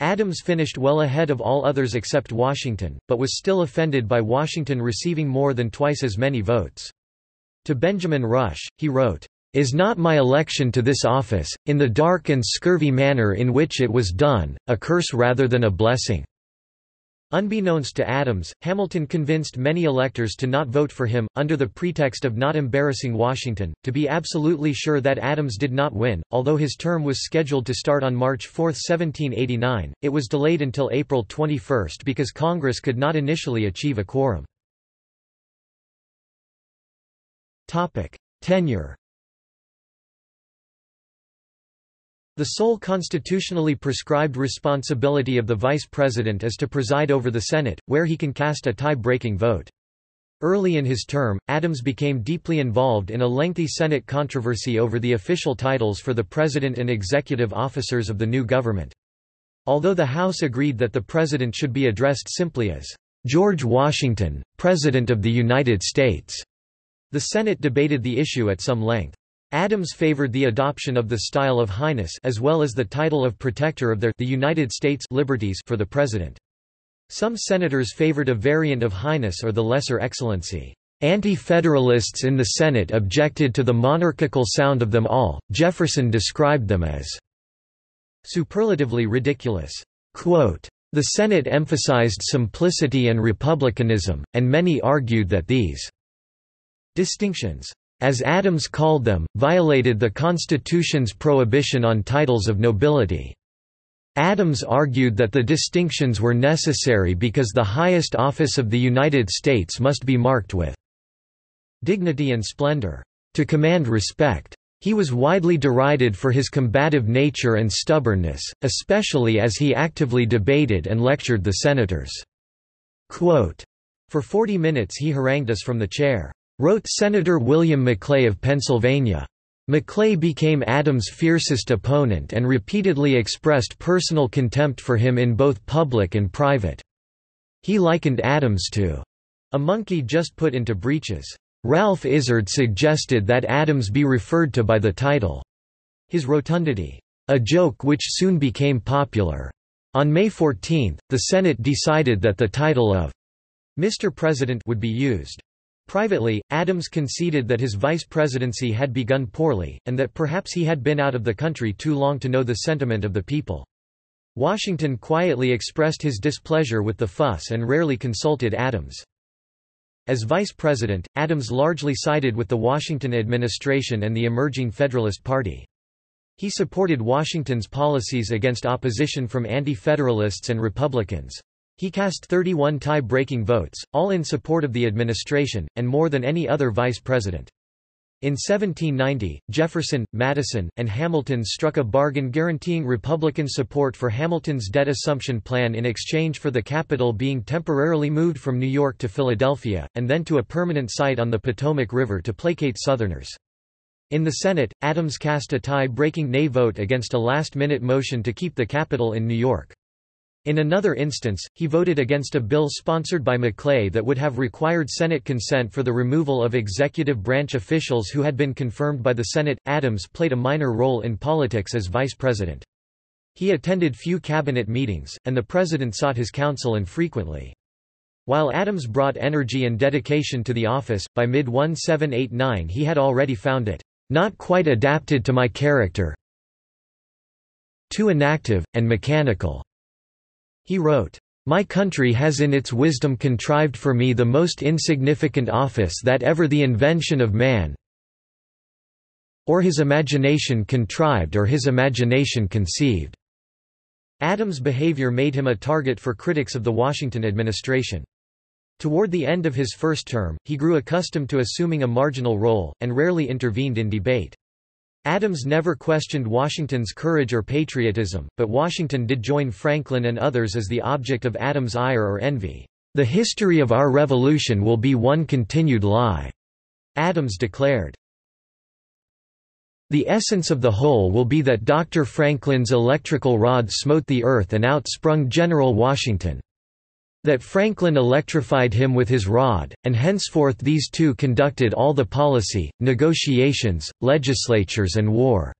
Adams finished well ahead of all others except Washington, but was still offended by Washington receiving more than twice as many votes. To Benjamin Rush, he wrote, is not my election to this office, in the dark and scurvy manner in which it was done, a curse rather than a blessing." Unbeknownst to Adams, Hamilton convinced many electors to not vote for him, under the pretext of not embarrassing Washington, to be absolutely sure that Adams did not win. Although his term was scheduled to start on March 4, 1789, it was delayed until April 21 because Congress could not initially achieve a quorum. Tenure The sole constitutionally prescribed responsibility of the vice president is to preside over the Senate, where he can cast a tie-breaking vote. Early in his term, Adams became deeply involved in a lengthy Senate controversy over the official titles for the president and executive officers of the new government. Although the House agreed that the president should be addressed simply as George Washington, President of the United States, the Senate debated the issue at some length. Adams favored the adoption of the style of Highness as well as the title of Protector of their the United States liberties for the President. Some senators favored a variant of Highness or the Lesser Excellency. Anti-Federalists in the Senate objected to the monarchical sound of them all. Jefferson described them as superlatively ridiculous. Quote, the Senate emphasized simplicity and republicanism, and many argued that these distinctions as Adams called them, violated the Constitution's prohibition on titles of nobility. Adams argued that the distinctions were necessary because the highest office of the United States must be marked with dignity and splendor. To command respect. He was widely derided for his combative nature and stubbornness, especially as he actively debated and lectured the senators. Quote, For 40 minutes he harangued us from the chair, wrote Senator William Maclay of Pennsylvania. Maclay became Adams' fiercest opponent and repeatedly expressed personal contempt for him in both public and private. He likened Adams to a monkey just put into breeches. Ralph Izard suggested that Adams be referred to by the title, his rotundity, a joke which soon became popular. On May 14, the Senate decided that the title of Mr. President would be used. Privately, Adams conceded that his vice presidency had begun poorly, and that perhaps he had been out of the country too long to know the sentiment of the people. Washington quietly expressed his displeasure with the fuss and rarely consulted Adams. As vice president, Adams largely sided with the Washington administration and the emerging Federalist Party. He supported Washington's policies against opposition from anti-federalists and Republicans. He cast 31 tie-breaking votes, all in support of the administration, and more than any other vice president. In 1790, Jefferson, Madison, and Hamilton struck a bargain guaranteeing Republican support for Hamilton's debt assumption plan in exchange for the capital being temporarily moved from New York to Philadelphia, and then to a permanent site on the Potomac River to placate Southerners. In the Senate, Adams cast a tie-breaking nay vote against a last-minute motion to keep the capital in New York. In another instance, he voted against a bill sponsored by Maclay that would have required Senate consent for the removal of executive branch officials who had been confirmed by the Senate. Adams played a minor role in politics as vice president. He attended few cabinet meetings, and the president sought his counsel infrequently. While Adams brought energy and dedication to the office, by mid-1789 he had already found it, "...not quite adapted to my character too inactive, and mechanical." He wrote, my country has in its wisdom contrived for me the most insignificant office that ever the invention of man or his imagination contrived or his imagination conceived." Adams' behavior made him a target for critics of the Washington administration. Toward the end of his first term, he grew accustomed to assuming a marginal role, and rarely intervened in debate. Adams never questioned Washington's courage or patriotism, but Washington did join Franklin and others as the object of Adams' ire or envy. The history of our revolution will be one continued lie, Adams declared. The essence of the whole will be that Dr. Franklin's electrical rod smote the earth and outsprung General Washington. That Franklin electrified him with his rod, and henceforth these two conducted all the policy, negotiations, legislatures and war."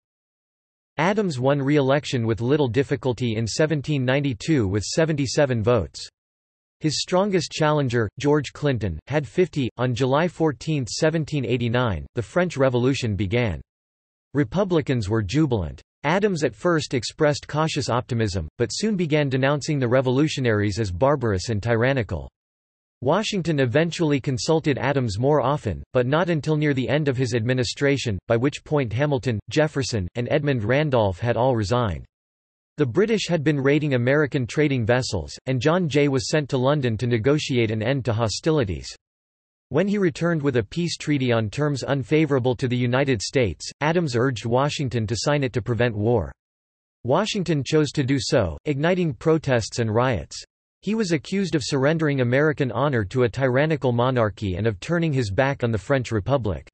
Adams won re-election with little difficulty in 1792 with 77 votes. His strongest challenger, George Clinton, had 50. On July 14, 1789, the French Revolution began. Republicans were jubilant. Adams at first expressed cautious optimism, but soon began denouncing the revolutionaries as barbarous and tyrannical. Washington eventually consulted Adams more often, but not until near the end of his administration, by which point Hamilton, Jefferson, and Edmund Randolph had all resigned. The British had been raiding American trading vessels, and John Jay was sent to London to negotiate an end to hostilities. When he returned with a peace treaty on terms unfavorable to the United States, Adams urged Washington to sign it to prevent war. Washington chose to do so, igniting protests and riots. He was accused of surrendering American honor to a tyrannical monarchy and of turning his back on the French Republic.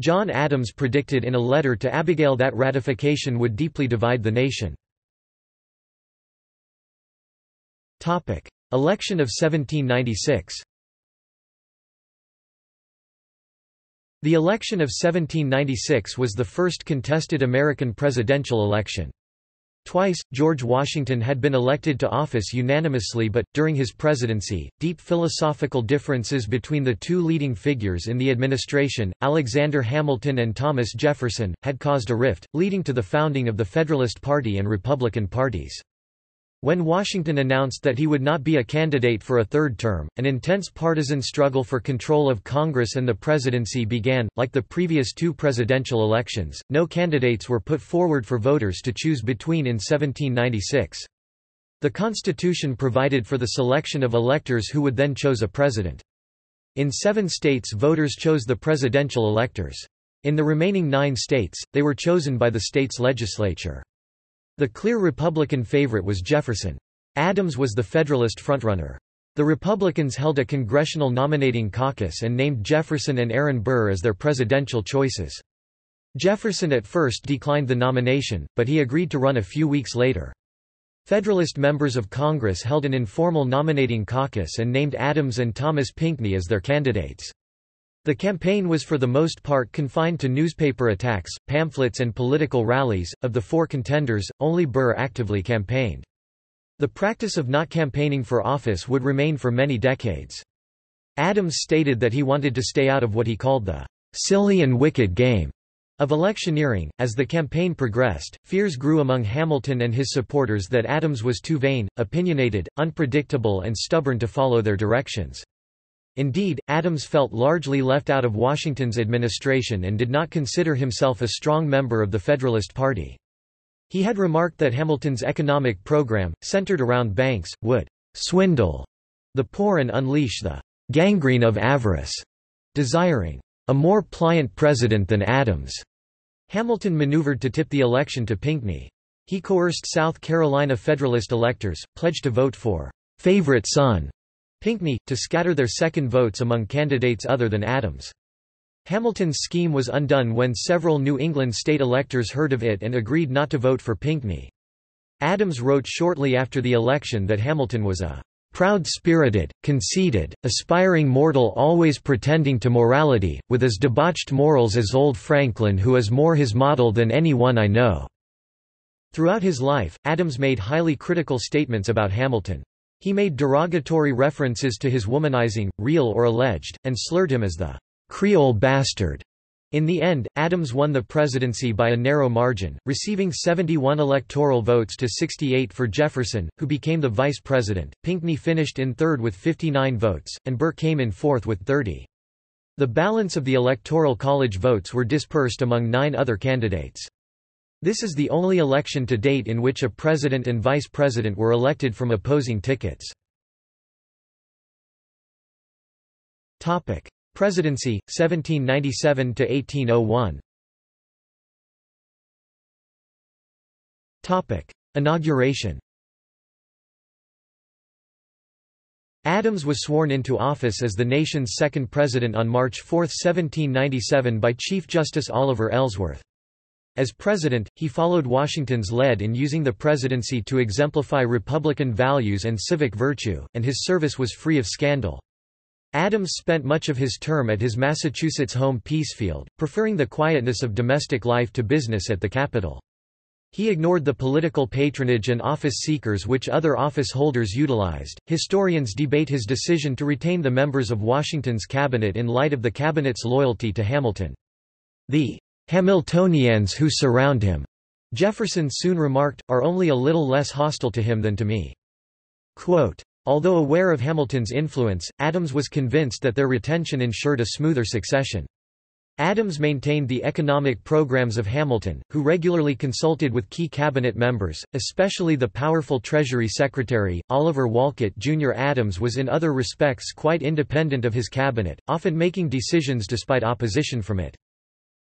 John Adams predicted in a letter to Abigail that ratification would deeply divide the nation. Election of 1796 The election of 1796 was the first contested American presidential election. Twice, George Washington had been elected to office unanimously but, during his presidency, deep philosophical differences between the two leading figures in the administration, Alexander Hamilton and Thomas Jefferson, had caused a rift, leading to the founding of the Federalist Party and Republican parties. When Washington announced that he would not be a candidate for a third term, an intense partisan struggle for control of Congress and the presidency began. Like the previous two presidential elections, no candidates were put forward for voters to choose between in 1796. The Constitution provided for the selection of electors who would then choose a president. In seven states voters chose the presidential electors. In the remaining nine states, they were chosen by the state's legislature. The clear Republican favorite was Jefferson. Adams was the Federalist frontrunner. The Republicans held a congressional nominating caucus and named Jefferson and Aaron Burr as their presidential choices. Jefferson at first declined the nomination, but he agreed to run a few weeks later. Federalist members of Congress held an informal nominating caucus and named Adams and Thomas Pinckney as their candidates. The campaign was for the most part confined to newspaper attacks, pamphlets and political rallies. Of the four contenders, only Burr actively campaigned. The practice of not campaigning for office would remain for many decades. Adams stated that he wanted to stay out of what he called the silly and wicked game of electioneering, as the campaign progressed, fears grew among Hamilton and his supporters that Adams was too vain, opinionated, unpredictable and stubborn to follow their directions. Indeed, Adams felt largely left out of Washington's administration and did not consider himself a strong member of the Federalist Party. He had remarked that Hamilton's economic program, centered around banks, would swindle the poor and unleash the gangrene of avarice, desiring a more pliant president than Adams. Hamilton maneuvered to tip the election to Pinckney. He coerced South Carolina Federalist electors, pledged to vote for favorite son Pinckney, to scatter their second votes among candidates other than Adams. Hamilton's scheme was undone when several New England state electors heard of it and agreed not to vote for Pinckney. Adams wrote shortly after the election that Hamilton was a Proud-spirited, conceited, aspiring mortal always pretending to morality, with as debauched morals as old Franklin who is more his model than any one I know." Throughout his life, Adams made highly critical statements about Hamilton. He made derogatory references to his womanizing, real or alleged, and slurred him as the Creole bastard. In the end, Adams won the presidency by a narrow margin, receiving 71 electoral votes to 68 for Jefferson, who became the vice president. Pinckney finished in third with 59 votes, and Burr came in fourth with 30. The balance of the Electoral College votes were dispersed among nine other candidates. This is the only election to date in which a president and vice president were elected from opposing tickets. Presidency 1797 to 1801 Topic Inauguration Adams was sworn into office as the nation's second president on March 4, 1797 by Chief Justice Oliver Ellsworth. As president, he followed Washington's lead in using the presidency to exemplify Republican values and civic virtue, and his service was free of scandal. Adams spent much of his term at his Massachusetts home Peacefield, preferring the quietness of domestic life to business at the capital. He ignored the political patronage and office seekers which other office holders utilized. Historians debate his decision to retain the members of Washington's cabinet in light of the cabinet's loyalty to Hamilton. The Hamiltonians who surround him, Jefferson soon remarked, are only a little less hostile to him than to me. Quote, Although aware of Hamilton's influence, Adams was convinced that their retention ensured a smoother succession. Adams maintained the economic programs of Hamilton, who regularly consulted with key cabinet members, especially the powerful Treasury Secretary, Oliver Wolcott Jr. Adams was in other respects quite independent of his cabinet, often making decisions despite opposition from it.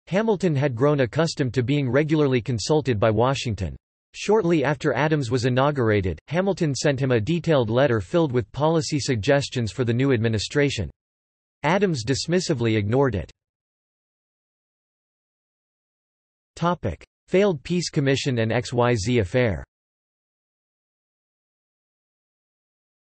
Hamilton had grown accustomed to being regularly consulted by Washington. Shortly after Adams was inaugurated, Hamilton sent him a detailed letter filled with policy suggestions for the new administration. Adams dismissively ignored it. Topic: Failed Peace Commission and XYZ affair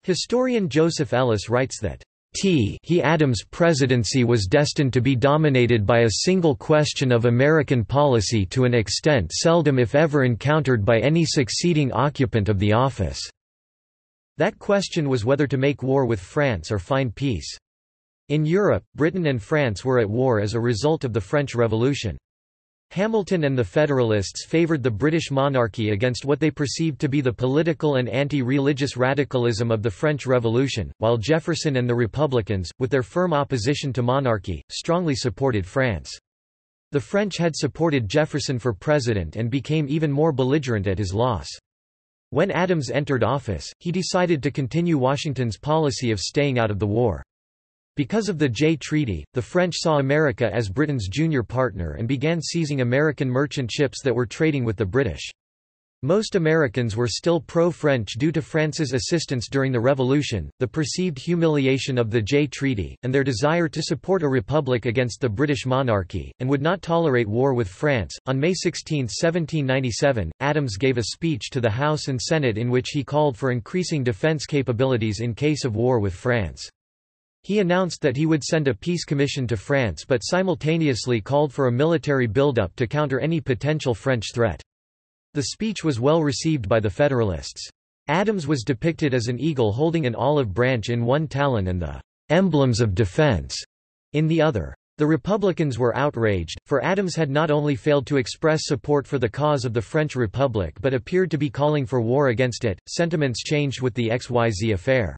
Historian Joseph Ellis writes that T he Adams' presidency was destined to be dominated by a single question of American policy to an extent seldom if ever encountered by any succeeding occupant of the office. That question was whether to make war with France or find peace. In Europe, Britain and France were at war as a result of the French Revolution. Hamilton and the Federalists favoured the British monarchy against what they perceived to be the political and anti-religious radicalism of the French Revolution, while Jefferson and the Republicans, with their firm opposition to monarchy, strongly supported France. The French had supported Jefferson for president and became even more belligerent at his loss. When Adams entered office, he decided to continue Washington's policy of staying out of the war. Because of the Jay Treaty, the French saw America as Britain's junior partner and began seizing American merchant ships that were trading with the British. Most Americans were still pro-French due to France's assistance during the Revolution, the perceived humiliation of the Jay Treaty, and their desire to support a republic against the British monarchy, and would not tolerate war with France. On May 16, 1797, Adams gave a speech to the House and Senate in which he called for increasing defense capabilities in case of war with France. He announced that he would send a peace commission to France but simultaneously called for a military buildup to counter any potential French threat. The speech was well received by the Federalists. Adams was depicted as an eagle holding an olive branch in one talon and the emblems of defense in the other. The Republicans were outraged, for Adams had not only failed to express support for the cause of the French Republic but appeared to be calling for war against it. Sentiments changed with the XYZ affair.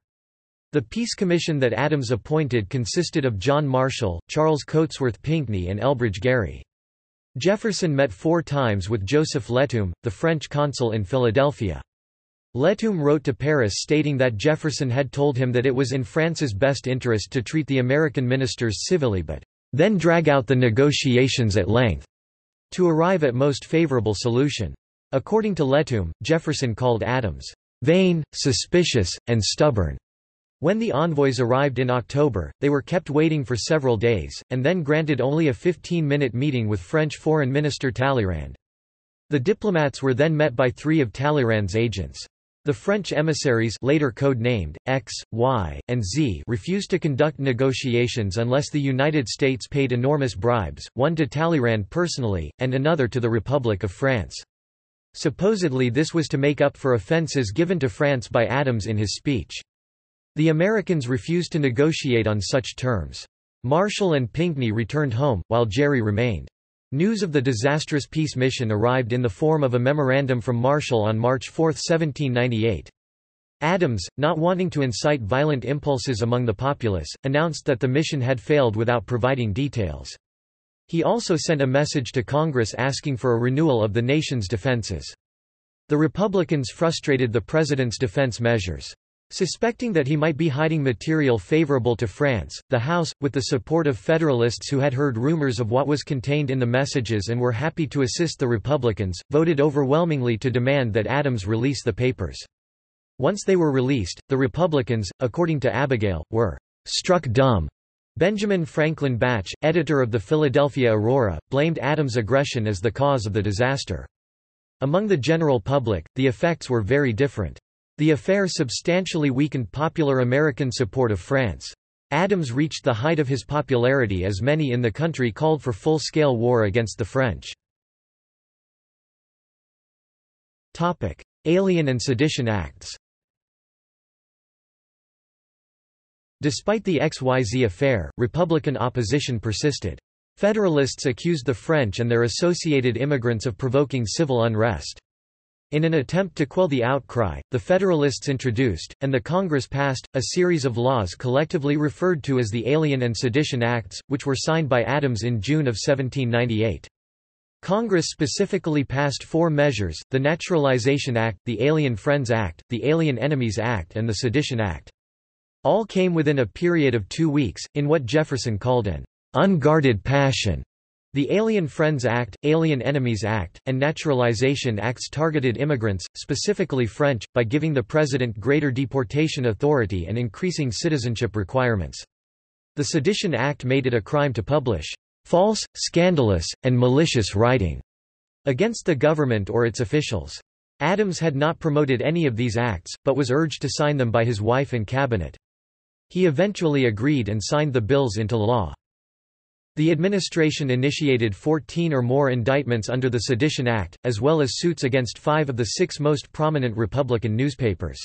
The peace commission that Adams appointed consisted of John Marshall, Charles Cotesworth Pinckney and Elbridge Gerry. Jefferson met four times with Joseph Létombe, the French consul in Philadelphia. Létombe wrote to Paris stating that Jefferson had told him that it was in France's best interest to treat the American ministers civilly but then drag out the negotiations at length to arrive at most favorable solution. According to Létombe, Jefferson called Adams vain, suspicious, and stubborn. When the envoys arrived in October, they were kept waiting for several days, and then granted only a 15-minute meeting with French Foreign Minister Talleyrand. The diplomats were then met by three of Talleyrand's agents. The French emissaries later code-named, X, Y, and Z refused to conduct negotiations unless the United States paid enormous bribes, one to Talleyrand personally, and another to the Republic of France. Supposedly this was to make up for offences given to France by Adams in his speech. The Americans refused to negotiate on such terms. Marshall and Pinckney returned home, while Gerry remained. News of the disastrous peace mission arrived in the form of a memorandum from Marshall on March 4, 1798. Adams, not wanting to incite violent impulses among the populace, announced that the mission had failed without providing details. He also sent a message to Congress asking for a renewal of the nation's defenses. The Republicans frustrated the president's defense measures. Suspecting that he might be hiding material favorable to France, the House, with the support of Federalists who had heard rumors of what was contained in the messages and were happy to assist the Republicans, voted overwhelmingly to demand that Adams release the papers. Once they were released, the Republicans, according to Abigail, were struck dumb. Benjamin Franklin Bache, editor of the Philadelphia Aurora, blamed Adams' aggression as the cause of the disaster. Among the general public, the effects were very different. The affair substantially weakened popular American support of France. Adams reached the height of his popularity as many in the country called for full-scale war against the French. Topic: Alien and Sedition Acts Despite the XYZ affair, Republican opposition persisted. Federalists accused the French and their associated immigrants of provoking civil unrest. In an attempt to quell the outcry, the Federalists introduced, and the Congress passed, a series of laws collectively referred to as the Alien and Sedition Acts, which were signed by Adams in June of 1798. Congress specifically passed four measures, the Naturalization Act, the Alien Friends Act, the Alien Enemies Act and the Sedition Act. All came within a period of two weeks, in what Jefferson called an unguarded passion. The Alien Friends Act, Alien Enemies Act, and Naturalization Acts targeted immigrants, specifically French, by giving the president greater deportation authority and increasing citizenship requirements. The Sedition Act made it a crime to publish false, scandalous, and malicious writing against the government or its officials. Adams had not promoted any of these acts, but was urged to sign them by his wife and cabinet. He eventually agreed and signed the bills into law. The administration initiated 14 or more indictments under the Sedition Act, as well as suits against five of the six most prominent Republican newspapers.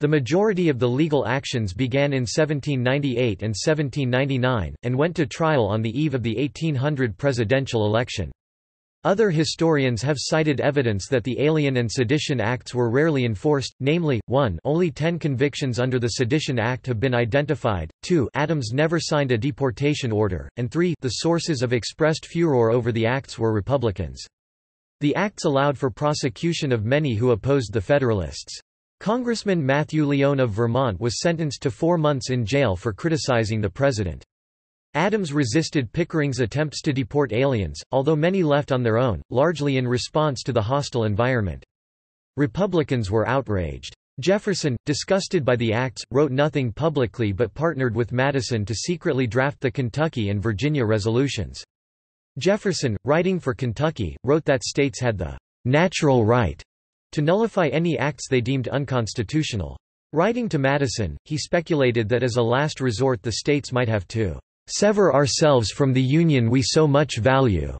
The majority of the legal actions began in 1798 and 1799, and went to trial on the eve of the 1800 presidential election. Other historians have cited evidence that the Alien and Sedition Acts were rarely enforced, namely, 1 only ten convictions under the Sedition Act have been identified, 2 Adams never signed a deportation order, and 3 the sources of expressed furor over the acts were Republicans. The acts allowed for prosecution of many who opposed the Federalists. Congressman Matthew Lyon of Vermont was sentenced to four months in jail for criticizing the president. Adams resisted Pickering's attempts to deport aliens, although many left on their own, largely in response to the hostile environment. Republicans were outraged. Jefferson, disgusted by the acts, wrote nothing publicly but partnered with Madison to secretly draft the Kentucky and Virginia resolutions. Jefferson, writing for Kentucky, wrote that states had the natural right to nullify any acts they deemed unconstitutional. Writing to Madison, he speculated that as a last resort the states might have to sever ourselves from the Union we so much value.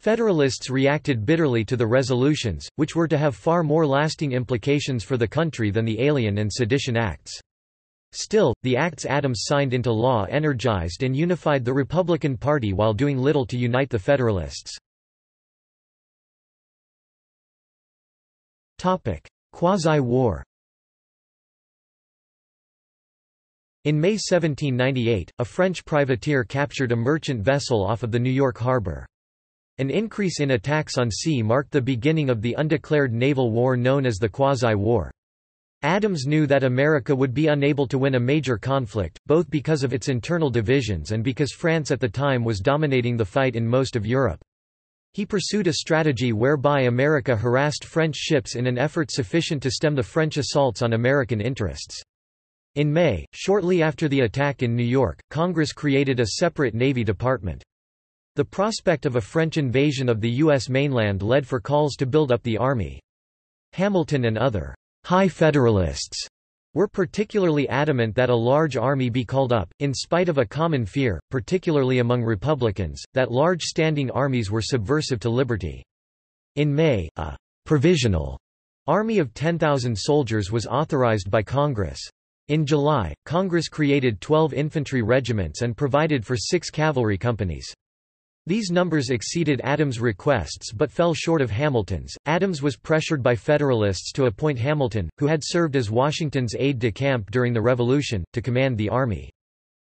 Federalists reacted bitterly to the resolutions, which were to have far more lasting implications for the country than the Alien and Sedition Acts. Still, the acts Adams signed into law energized and unified the Republican Party while doing little to unite the Federalists. Quasi-war In May 1798, a French privateer captured a merchant vessel off of the New York harbor. An increase in attacks on sea marked the beginning of the undeclared naval war known as the Quasi-War. Adams knew that America would be unable to win a major conflict, both because of its internal divisions and because France at the time was dominating the fight in most of Europe. He pursued a strategy whereby America harassed French ships in an effort sufficient to stem the French assaults on American interests. In May, shortly after the attack in New York, Congress created a separate Navy Department. The prospect of a French invasion of the U.S. mainland led for calls to build up the army. Hamilton and other high Federalists were particularly adamant that a large army be called up, in spite of a common fear, particularly among Republicans, that large standing armies were subversive to liberty. In May, a provisional army of 10,000 soldiers was authorized by Congress. In July, Congress created 12 infantry regiments and provided for six cavalry companies. These numbers exceeded Adams' requests but fell short of Hamilton's. Adams was pressured by Federalists to appoint Hamilton, who had served as Washington's aide-de-camp during the Revolution, to command the army.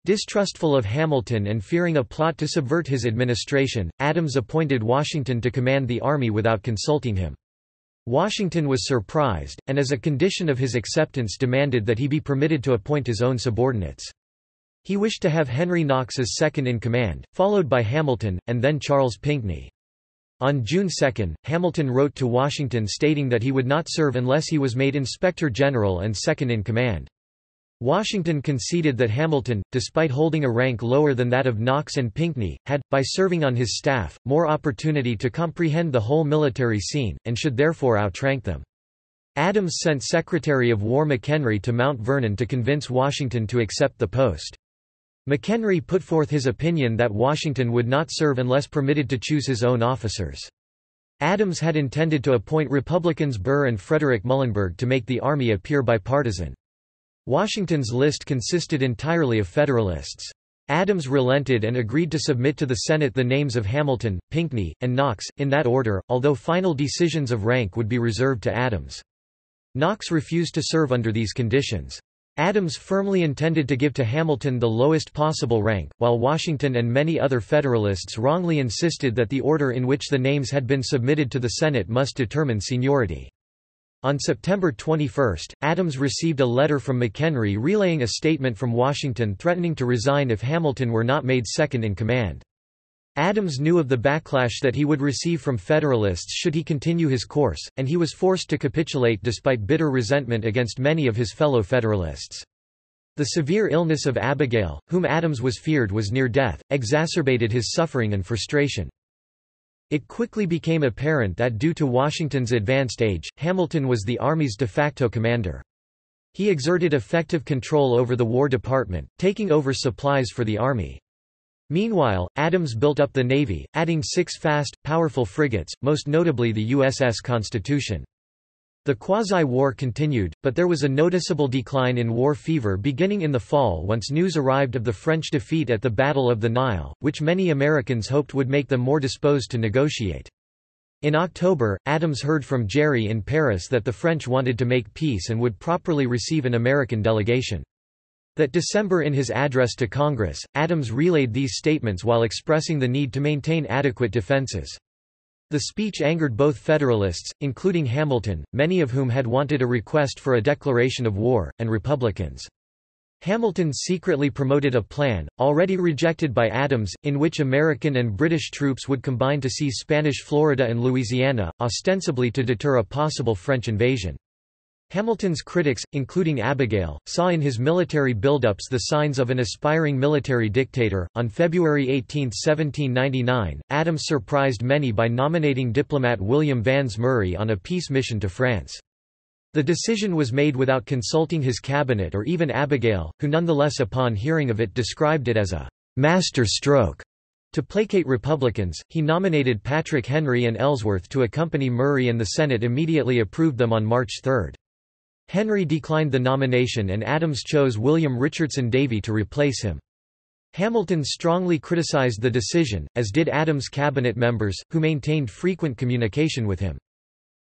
Distrustful of Hamilton and fearing a plot to subvert his administration, Adams appointed Washington to command the army without consulting him. Washington was surprised, and as a condition of his acceptance demanded that he be permitted to appoint his own subordinates. He wished to have Henry Knox as second-in-command, followed by Hamilton, and then Charles Pinckney. On June 2, Hamilton wrote to Washington stating that he would not serve unless he was made Inspector General and second-in-command. Washington conceded that Hamilton, despite holding a rank lower than that of Knox and Pinckney, had, by serving on his staff, more opportunity to comprehend the whole military scene, and should therefore outrank them. Adams sent Secretary of War McHenry to Mount Vernon to convince Washington to accept the post. McHenry put forth his opinion that Washington would not serve unless permitted to choose his own officers. Adams had intended to appoint Republicans Burr and Frederick Muhlenberg to make the army appear bipartisan. Washington's list consisted entirely of Federalists. Adams relented and agreed to submit to the Senate the names of Hamilton, Pinckney, and Knox, in that order, although final decisions of rank would be reserved to Adams. Knox refused to serve under these conditions. Adams firmly intended to give to Hamilton the lowest possible rank, while Washington and many other Federalists wrongly insisted that the order in which the names had been submitted to the Senate must determine seniority. On September 21, Adams received a letter from McHenry relaying a statement from Washington threatening to resign if Hamilton were not made second in command. Adams knew of the backlash that he would receive from Federalists should he continue his course, and he was forced to capitulate despite bitter resentment against many of his fellow Federalists. The severe illness of Abigail, whom Adams was feared was near death, exacerbated his suffering and frustration. It quickly became apparent that due to Washington's advanced age, Hamilton was the Army's de facto commander. He exerted effective control over the War Department, taking over supplies for the Army. Meanwhile, Adams built up the Navy, adding six fast, powerful frigates, most notably the USS Constitution. The quasi-war continued, but there was a noticeable decline in war fever beginning in the fall once news arrived of the French defeat at the Battle of the Nile, which many Americans hoped would make them more disposed to negotiate. In October, Adams heard from Gerry in Paris that the French wanted to make peace and would properly receive an American delegation. That December in his address to Congress, Adams relayed these statements while expressing the need to maintain adequate defenses. The speech angered both Federalists, including Hamilton, many of whom had wanted a request for a declaration of war, and Republicans. Hamilton secretly promoted a plan, already rejected by Adams, in which American and British troops would combine to seize Spanish Florida and Louisiana, ostensibly to deter a possible French invasion. Hamilton's critics, including Abigail, saw in his military buildups the signs of an aspiring military dictator. On February 18, 1799, Adams surprised many by nominating diplomat William Vans Murray on a peace mission to France. The decision was made without consulting his cabinet or even Abigail, who nonetheless upon hearing of it described it as a master stroke. To placate Republicans, he nominated Patrick Henry and Ellsworth to accompany Murray and the Senate immediately approved them on March 3. Henry declined the nomination and Adams chose William Richardson Davie to replace him. Hamilton strongly criticized the decision, as did Adams' cabinet members, who maintained frequent communication with him.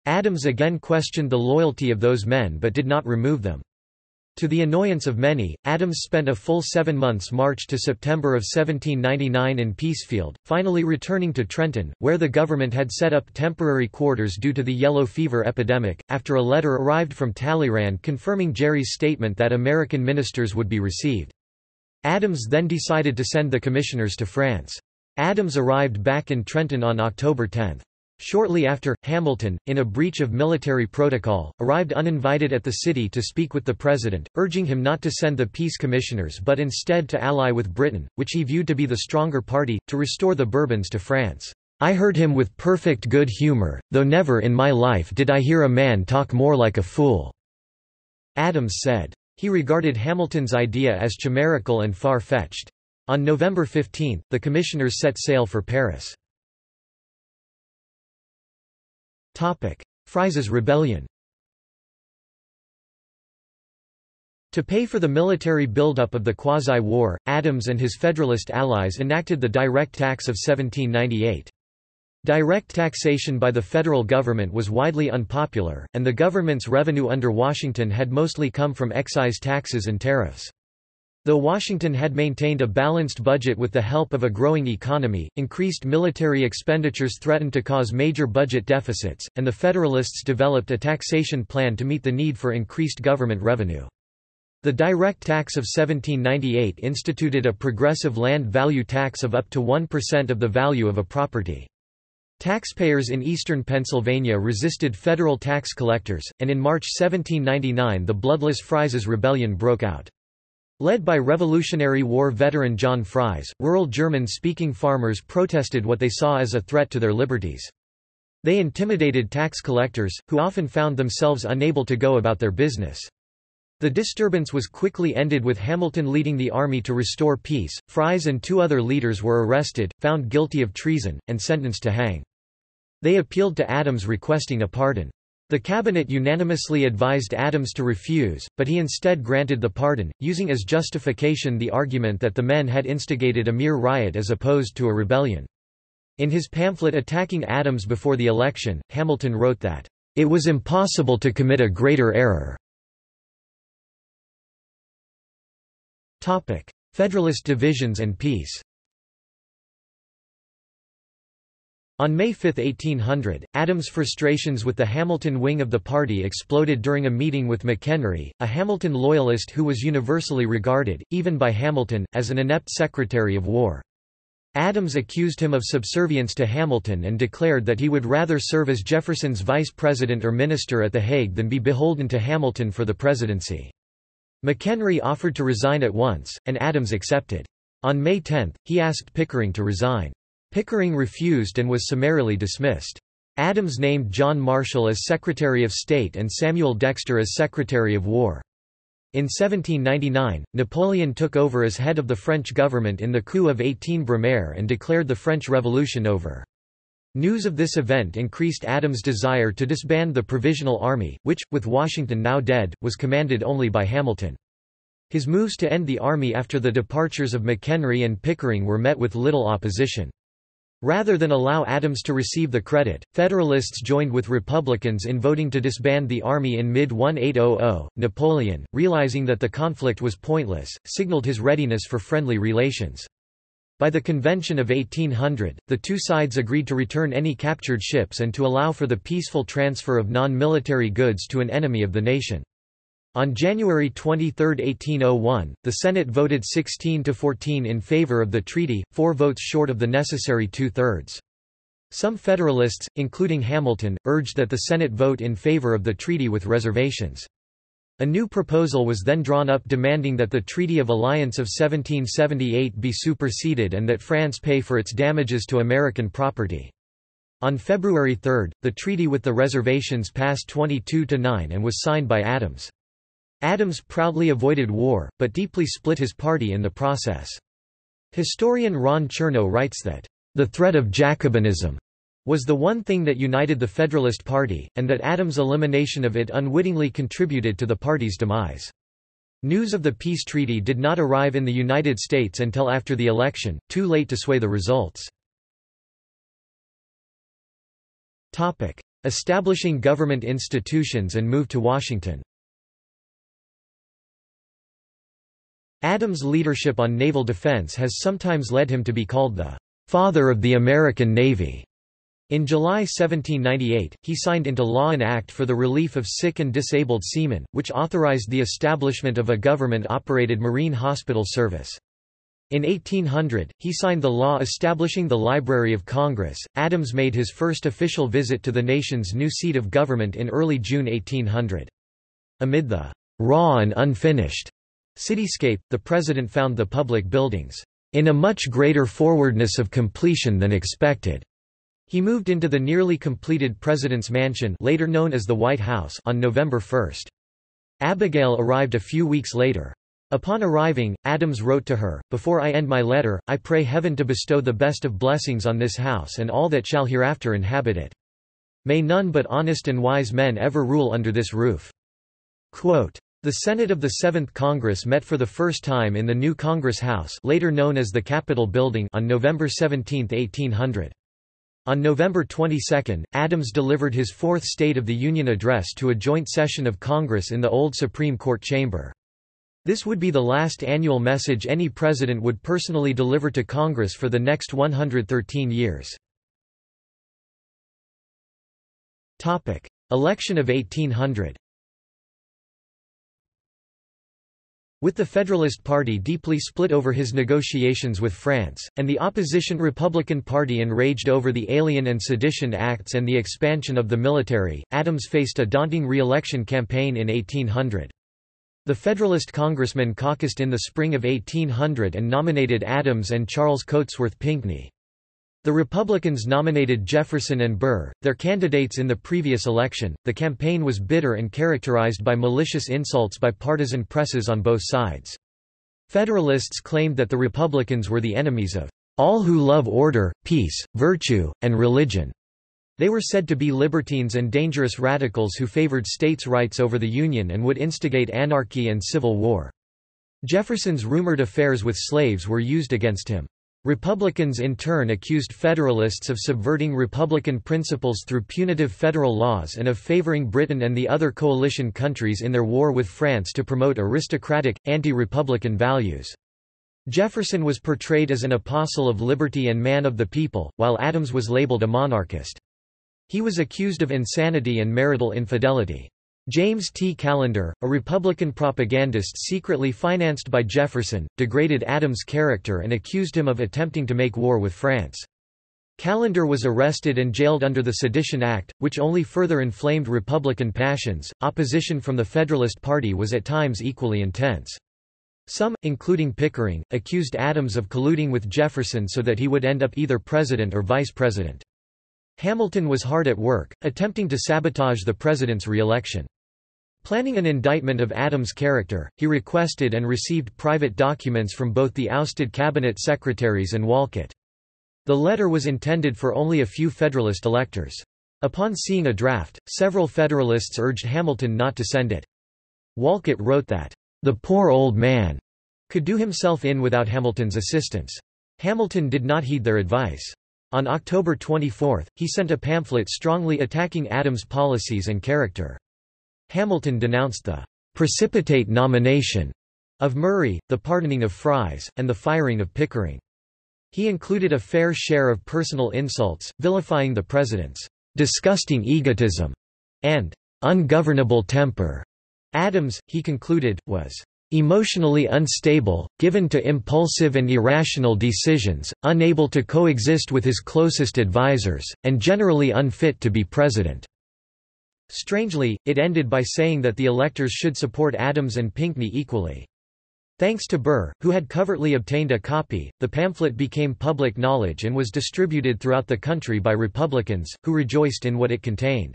Adams again questioned the loyalty of those men but did not remove them. To the annoyance of many, Adams spent a full seven months March to September of 1799 in Peacefield, finally returning to Trenton, where the government had set up temporary quarters due to the yellow fever epidemic, after a letter arrived from Talleyrand confirming Gerry's statement that American ministers would be received. Adams then decided to send the commissioners to France. Adams arrived back in Trenton on October 10. Shortly after, Hamilton, in a breach of military protocol, arrived uninvited at the city to speak with the president, urging him not to send the peace commissioners but instead to ally with Britain, which he viewed to be the stronger party, to restore the Bourbons to France. I heard him with perfect good humor, though never in my life did I hear a man talk more like a fool." Adams said. He regarded Hamilton's idea as chimerical and far-fetched. On November 15, the commissioners set sail for Paris. Fries's rebellion To pay for the military buildup of the Quasi-War, Adams and his Federalist allies enacted the Direct Tax of 1798. Direct taxation by the federal government was widely unpopular, and the government's revenue under Washington had mostly come from excise taxes and tariffs. Though Washington had maintained a balanced budget with the help of a growing economy, increased military expenditures threatened to cause major budget deficits, and the Federalists developed a taxation plan to meet the need for increased government revenue. The direct tax of 1798 instituted a progressive land value tax of up to 1% of the value of a property. Taxpayers in eastern Pennsylvania resisted federal tax collectors, and in March 1799 the bloodless Fries Rebellion broke out. Led by Revolutionary War veteran John Fries, rural German-speaking farmers protested what they saw as a threat to their liberties. They intimidated tax collectors, who often found themselves unable to go about their business. The disturbance was quickly ended with Hamilton leading the army to restore peace. Fries and two other leaders were arrested, found guilty of treason, and sentenced to hang. They appealed to Adams requesting a pardon. The cabinet unanimously advised Adams to refuse, but he instead granted the pardon, using as justification the argument that the men had instigated a mere riot as opposed to a rebellion. In his pamphlet attacking Adams before the election, Hamilton wrote that, "...it was impossible to commit a greater error." Federalist divisions and peace On May 5, 1800, Adams' frustrations with the Hamilton wing of the party exploded during a meeting with McHenry, a Hamilton loyalist who was universally regarded, even by Hamilton, as an inept Secretary of War. Adams accused him of subservience to Hamilton and declared that he would rather serve as Jefferson's vice president or minister at The Hague than be beholden to Hamilton for the presidency. McHenry offered to resign at once, and Adams accepted. On May 10, he asked Pickering to resign. Pickering refused and was summarily dismissed. Adams named John Marshall as Secretary of State and Samuel Dexter as Secretary of War. In 1799, Napoleon took over as head of the French government in the coup of 18 Brumaire and declared the French Revolution over. News of this event increased Adams' desire to disband the Provisional Army, which, with Washington now dead, was commanded only by Hamilton. His moves to end the army after the departures of McHenry and Pickering were met with little opposition. Rather than allow Adams to receive the credit, Federalists joined with Republicans in voting to disband the army in mid-1800. Napoleon, realizing that the conflict was pointless, signaled his readiness for friendly relations. By the Convention of 1800, the two sides agreed to return any captured ships and to allow for the peaceful transfer of non-military goods to an enemy of the nation. On January 23, 1801, the Senate voted 16 to 14 in favor of the treaty, four votes short of the necessary two-thirds. Some Federalists, including Hamilton, urged that the Senate vote in favor of the treaty with reservations. A new proposal was then drawn up demanding that the Treaty of Alliance of 1778 be superseded and that France pay for its damages to American property. On February 3, the treaty with the reservations passed 22 to 9 and was signed by Adams. Adams proudly avoided war, but deeply split his party in the process. Historian Ron Chernow writes that, "...the threat of Jacobinism was the one thing that united the Federalist Party, and that Adams' elimination of it unwittingly contributed to the party's demise." News of the peace treaty did not arrive in the United States until after the election, too late to sway the results. Establishing government institutions and move to Washington Adams' leadership on naval defense has sometimes led him to be called the "...father of the American Navy." In July 1798, he signed into law an act for the relief of sick and disabled seamen, which authorized the establishment of a government-operated marine hospital service. In 1800, he signed the law establishing the Library of Congress. Adams made his first official visit to the nation's new seat of government in early June 1800. Amid the raw and unfinished Cityscape, the president found the public buildings, "...in a much greater forwardness of completion than expected." He moved into the nearly completed President's Mansion later known as the White House on November 1. Abigail arrived a few weeks later. Upon arriving, Adams wrote to her, Before I end my letter, I pray heaven to bestow the best of blessings on this house and all that shall hereafter inhabit it. May none but honest and wise men ever rule under this roof. Quote, the Senate of the Seventh Congress met for the first time in the new Congress House later known as the Capitol Building on November 17, 1800. On November 22, Adams delivered his fourth State of the Union address to a joint session of Congress in the old Supreme Court chamber. This would be the last annual message any president would personally deliver to Congress for the next 113 years. Election of 1800 With the Federalist Party deeply split over his negotiations with France, and the opposition Republican Party enraged over the Alien and Sedition Acts and the expansion of the military, Adams faced a daunting re-election campaign in 1800. The Federalist congressmen caucused in the spring of 1800 and nominated Adams and Charles Cotesworth Pinckney. The Republicans nominated Jefferson and Burr, their candidates in the previous election. The campaign was bitter and characterized by malicious insults by partisan presses on both sides. Federalists claimed that the Republicans were the enemies of all who love order, peace, virtue, and religion. They were said to be libertines and dangerous radicals who favored states' rights over the Union and would instigate anarchy and civil war. Jefferson's rumored affairs with slaves were used against him. Republicans in turn accused Federalists of subverting Republican principles through punitive federal laws and of favoring Britain and the other coalition countries in their war with France to promote aristocratic, anti-Republican values. Jefferson was portrayed as an apostle of liberty and man of the people, while Adams was labeled a monarchist. He was accused of insanity and marital infidelity. James T. Callender, a Republican propagandist secretly financed by Jefferson, degraded Adams' character and accused him of attempting to make war with France. Callender was arrested and jailed under the Sedition Act, which only further inflamed Republican passions. Opposition from the Federalist Party was at times equally intense. Some, including Pickering, accused Adams of colluding with Jefferson so that he would end up either president or vice president. Hamilton was hard at work, attempting to sabotage the president's re-election. Planning an indictment of Adams' character, he requested and received private documents from both the ousted cabinet secretaries and Wolcott. The letter was intended for only a few Federalist electors. Upon seeing a draft, several Federalists urged Hamilton not to send it. Wolcott wrote that, "...the poor old man," could do himself in without Hamilton's assistance. Hamilton did not heed their advice. On October 24, he sent a pamphlet strongly attacking Adams' policies and character. Hamilton denounced the precipitate nomination of Murray, the pardoning of Fries, and the firing of Pickering. He included a fair share of personal insults, vilifying the president's disgusting egotism and ungovernable temper, Adams, he concluded, was emotionally unstable, given to impulsive and irrational decisions, unable to coexist with his closest advisers, and generally unfit to be president." Strangely, it ended by saying that the electors should support Adams and Pinckney equally. Thanks to Burr, who had covertly obtained a copy, the pamphlet became public knowledge and was distributed throughout the country by Republicans, who rejoiced in what it contained.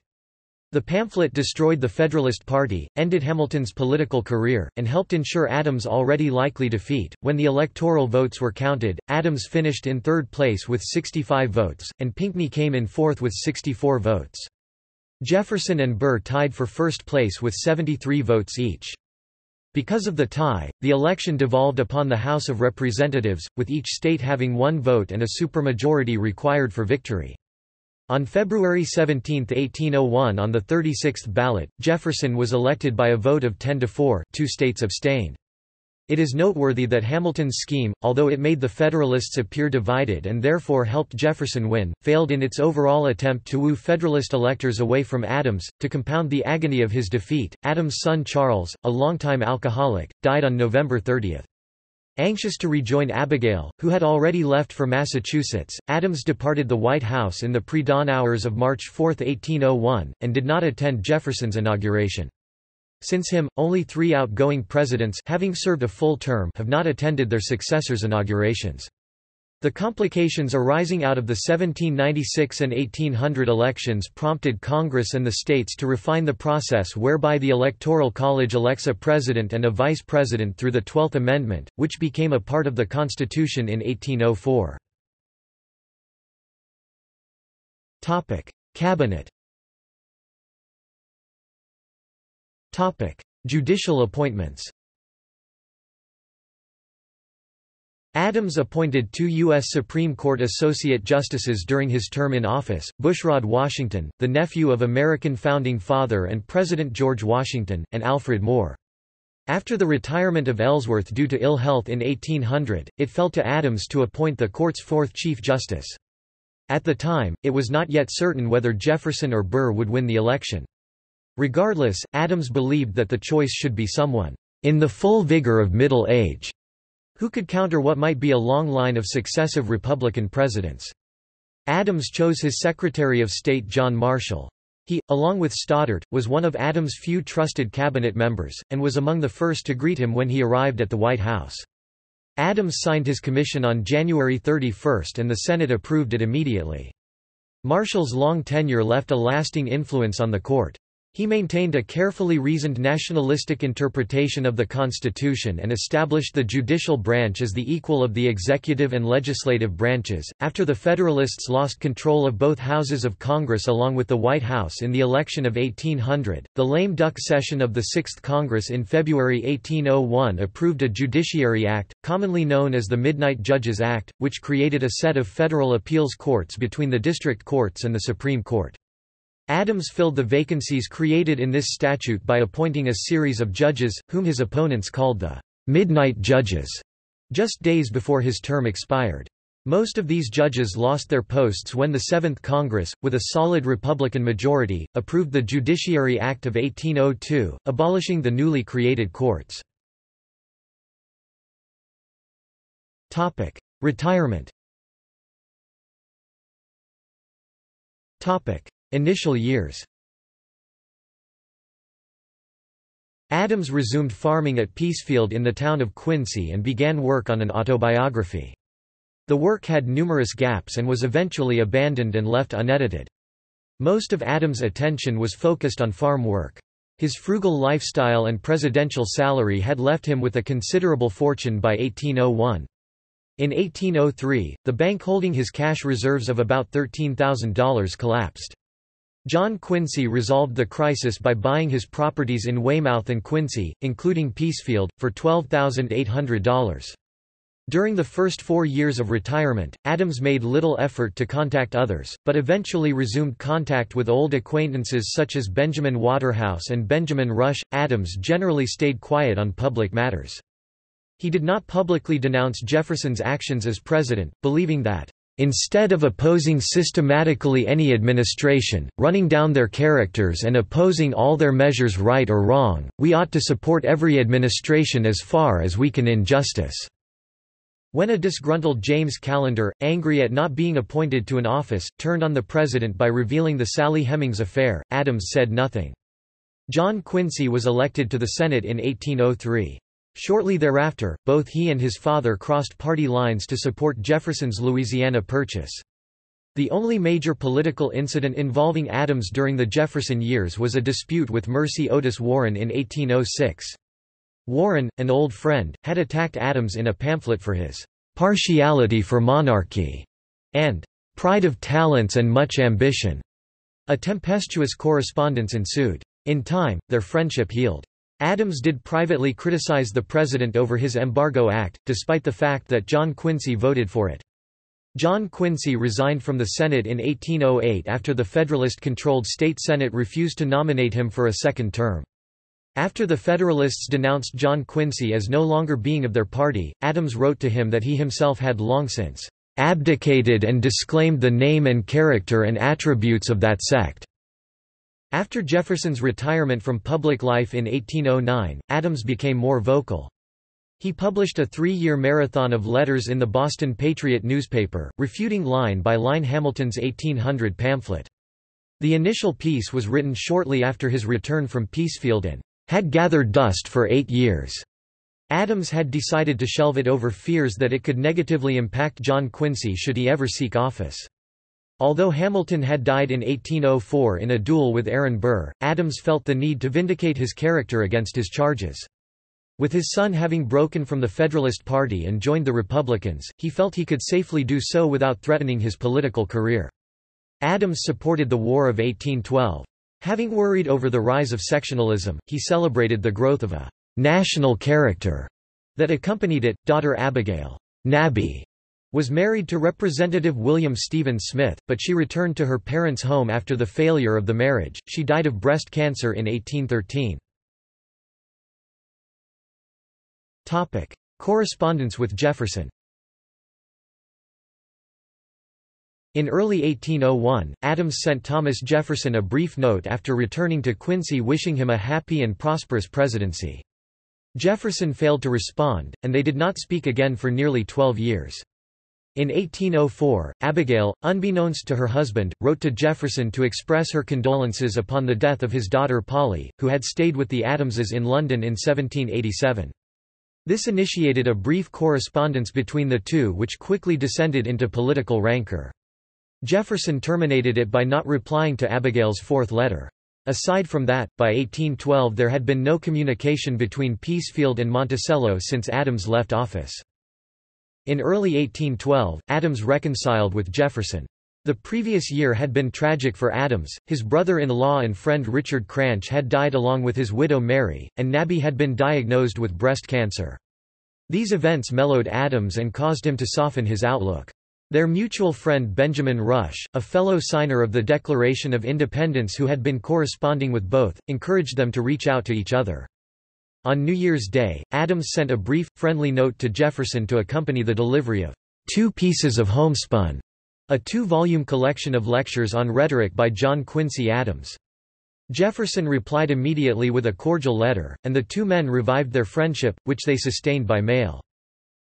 The pamphlet destroyed the Federalist Party, ended Hamilton's political career, and helped ensure Adams' already likely defeat. When the electoral votes were counted, Adams finished in third place with 65 votes, and Pinckney came in fourth with 64 votes. Jefferson and Burr tied for first place with 73 votes each. Because of the tie, the election devolved upon the House of Representatives, with each state having one vote and a supermajority required for victory. On February 17, 1801 on the 36th ballot, Jefferson was elected by a vote of 10 to 4 two states abstained. It is noteworthy that Hamilton's scheme, although it made the Federalists appear divided and therefore helped Jefferson win, failed in its overall attempt to woo Federalist electors away from Adams. To compound the agony of his defeat, Adams' son Charles, a longtime alcoholic, died on November 30. Anxious to rejoin Abigail, who had already left for Massachusetts, Adams departed the White House in the pre-dawn hours of March 4, 1801, and did not attend Jefferson's inauguration. Since him, only three outgoing presidents having served a full term have not attended their successors' inaugurations. The complications arising out of the 1796 and 1800 elections prompted Congress and the states to refine the process whereby the Electoral College elects a president and a vice president through the Twelfth Amendment, which became a part of the Constitution in 1804. Cabinet Judicial appointments Adams appointed two U.S. Supreme Court Associate Justices during his term in office, Bushrod Washington, the nephew of American Founding Father and President George Washington, and Alfred Moore. After the retirement of Ellsworth due to ill health in 1800, it fell to Adams to appoint the court's fourth Chief Justice. At the time, it was not yet certain whether Jefferson or Burr would win the election. Regardless, Adams believed that the choice should be someone in the full vigor of middle age who could counter what might be a long line of successive Republican presidents. Adams chose his Secretary of State John Marshall. He, along with Stoddert, was one of Adams' few trusted cabinet members, and was among the first to greet him when he arrived at the White House. Adams signed his commission on January 31 and the Senate approved it immediately. Marshall's long tenure left a lasting influence on the court. He maintained a carefully reasoned nationalistic interpretation of the Constitution and established the judicial branch as the equal of the executive and legislative branches. After the Federalists lost control of both houses of Congress along with the White House in the election of 1800, the lame duck session of the Sixth Congress in February 1801 approved a Judiciary Act, commonly known as the Midnight Judges Act, which created a set of federal appeals courts between the district courts and the Supreme Court. Adams filled the vacancies created in this statute by appointing a series of judges, whom his opponents called the «midnight judges», just days before his term expired. Most of these judges lost their posts when the Seventh Congress, with a solid Republican majority, approved the Judiciary Act of 1802, abolishing the newly created courts. Retirement Initial years Adams resumed farming at Peacefield in the town of Quincy and began work on an autobiography. The work had numerous gaps and was eventually abandoned and left unedited. Most of Adams' attention was focused on farm work. His frugal lifestyle and presidential salary had left him with a considerable fortune by 1801. In 1803, the bank holding his cash reserves of about $13,000 collapsed. John Quincy resolved the crisis by buying his properties in Weymouth and Quincy, including Peacefield, for $12,800. During the first four years of retirement, Adams made little effort to contact others, but eventually resumed contact with old acquaintances such as Benjamin Waterhouse and Benjamin Rush. Adams generally stayed quiet on public matters. He did not publicly denounce Jefferson's actions as president, believing that Instead of opposing systematically any administration, running down their characters and opposing all their measures right or wrong, we ought to support every administration as far as we can in justice." When a disgruntled James Callender, angry at not being appointed to an office, turned on the president by revealing the Sally Hemings affair, Adams said nothing. John Quincy was elected to the Senate in 1803. Shortly thereafter, both he and his father crossed party lines to support Jefferson's Louisiana Purchase. The only major political incident involving Adams during the Jefferson years was a dispute with Mercy Otis Warren in 1806. Warren, an old friend, had attacked Adams in a pamphlet for his "'partiality for monarchy' and "'pride of talents and much ambition'". A tempestuous correspondence ensued. In time, their friendship healed. Adams did privately criticize the president over his Embargo Act, despite the fact that John Quincy voted for it. John Quincy resigned from the Senate in 1808 after the Federalist-controlled state Senate refused to nominate him for a second term. After the Federalists denounced John Quincy as no longer being of their party, Adams wrote to him that he himself had long since abdicated and disclaimed the name and character and attributes of that sect. After Jefferson's retirement from public life in 1809, Adams became more vocal. He published a three-year marathon of letters in the Boston Patriot newspaper, refuting line by line Hamilton's 1800 pamphlet. The initial piece was written shortly after his return from Peacefield and had gathered dust for eight years. Adams had decided to shelve it over fears that it could negatively impact John Quincy should he ever seek office. Although Hamilton had died in 1804 in a duel with Aaron Burr, Adams felt the need to vindicate his character against his charges. With his son having broken from the Federalist Party and joined the Republicans, he felt he could safely do so without threatening his political career. Adams supported the War of 1812. Having worried over the rise of sectionalism, he celebrated the growth of a national character that accompanied it. Daughter Abigail Nabby was married to Representative William Stephen Smith, but she returned to her parents' home after the failure of the marriage. She died of breast cancer in 1813. Topic: Correspondence with Jefferson. In early 1801, Adams sent Thomas Jefferson a brief note after returning to Quincy wishing him a happy and prosperous presidency. Jefferson failed to respond, and they did not speak again for nearly twelve years. In 1804, Abigail, unbeknownst to her husband, wrote to Jefferson to express her condolences upon the death of his daughter Polly, who had stayed with the Adamses in London in 1787. This initiated a brief correspondence between the two which quickly descended into political rancor. Jefferson terminated it by not replying to Abigail's fourth letter. Aside from that, by 1812 there had been no communication between Peacefield and Monticello since Adams left office. In early 1812, Adams reconciled with Jefferson. The previous year had been tragic for Adams, his brother-in-law and friend Richard Cranch had died along with his widow Mary, and Nabby had been diagnosed with breast cancer. These events mellowed Adams and caused him to soften his outlook. Their mutual friend Benjamin Rush, a fellow signer of the Declaration of Independence who had been corresponding with both, encouraged them to reach out to each other. On New Year's Day, Adams sent a brief, friendly note to Jefferson to accompany the delivery of Two Pieces of Homespun, a two-volume collection of lectures on rhetoric by John Quincy Adams. Jefferson replied immediately with a cordial letter, and the two men revived their friendship, which they sustained by mail.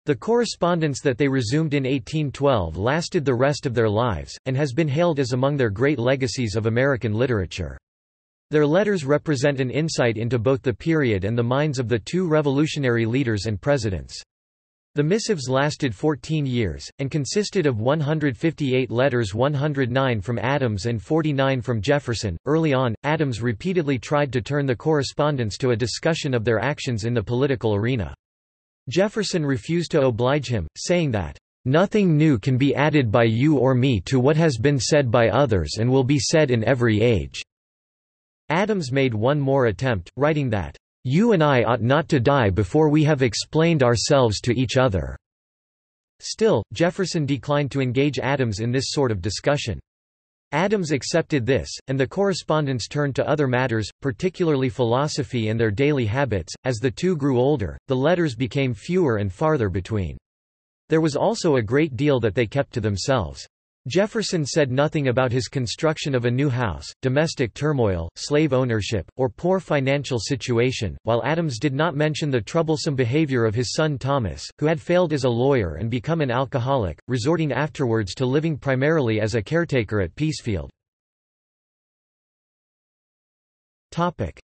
The correspondence that they resumed in 1812 lasted the rest of their lives, and has been hailed as among their great legacies of American literature. Their letters represent an insight into both the period and the minds of the two revolutionary leaders and presidents. The missives lasted 14 years, and consisted of 158 letters 109 from Adams and 49 from Jefferson. Early on, Adams repeatedly tried to turn the correspondence to a discussion of their actions in the political arena. Jefferson refused to oblige him, saying that, "...nothing new can be added by you or me to what has been said by others and will be said in every age." Adams made one more attempt, writing that, "...you and I ought not to die before we have explained ourselves to each other." Still, Jefferson declined to engage Adams in this sort of discussion. Adams accepted this, and the correspondence turned to other matters, particularly philosophy and their daily habits. As the two grew older, the letters became fewer and farther between. There was also a great deal that they kept to themselves. Jefferson said nothing about his construction of a new house, domestic turmoil, slave ownership, or poor financial situation, while Adams did not mention the troublesome behavior of his son Thomas, who had failed as a lawyer and become an alcoholic, resorting afterwards to living primarily as a caretaker at Peacefield.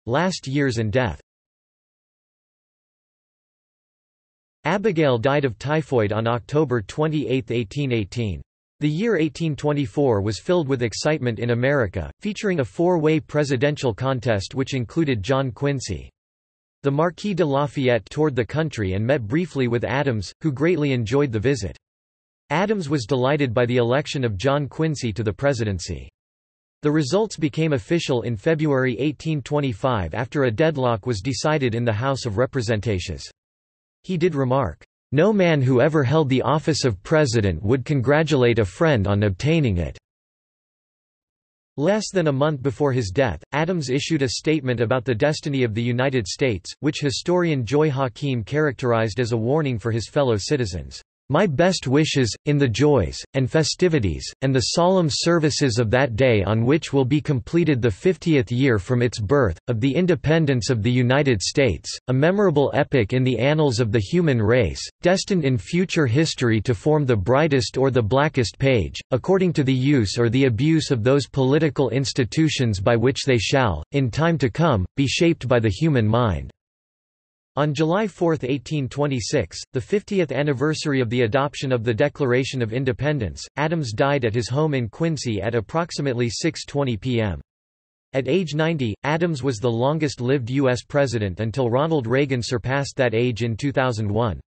Last years and death Abigail died of typhoid on October 28, 1818. The year 1824 was filled with excitement in America, featuring a four-way presidential contest which included John Quincy. The Marquis de Lafayette toured the country and met briefly with Adams, who greatly enjoyed the visit. Adams was delighted by the election of John Quincy to the presidency. The results became official in February 1825 after a deadlock was decided in the House of Representatives. He did remark, no man who ever held the office of president would congratulate a friend on obtaining it. Less than a month before his death, Adams issued a statement about the destiny of the United States, which historian Joy Hakim characterized as a warning for his fellow citizens. My best wishes, in the joys, and festivities, and the solemn services of that day on which will be completed the fiftieth year from its birth, of the independence of the United States, a memorable epoch in the annals of the human race, destined in future history to form the brightest or the blackest page, according to the use or the abuse of those political institutions by which they shall, in time to come, be shaped by the human mind. On July 4, 1826, the 50th anniversary of the adoption of the Declaration of Independence, Adams died at his home in Quincy at approximately 6.20 p.m. At age 90, Adams was the longest-lived U.S. president until Ronald Reagan surpassed that age in 2001.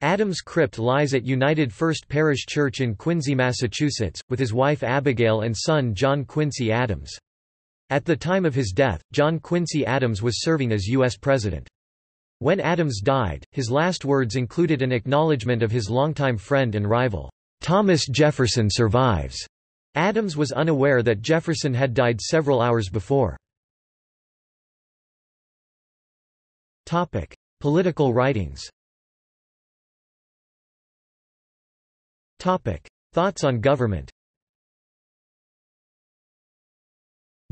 Adams' crypt lies at United First Parish Church in Quincy, Massachusetts, with his wife Abigail and son John Quincy Adams. At the time of his death, John Quincy Adams was serving as U.S. President. When Adams died, his last words included an acknowledgement of his longtime friend and rival, "'Thomas Jefferson survives'". Adams was unaware that Jefferson had died several hours before. Topic: Political writings Topic: Thoughts on government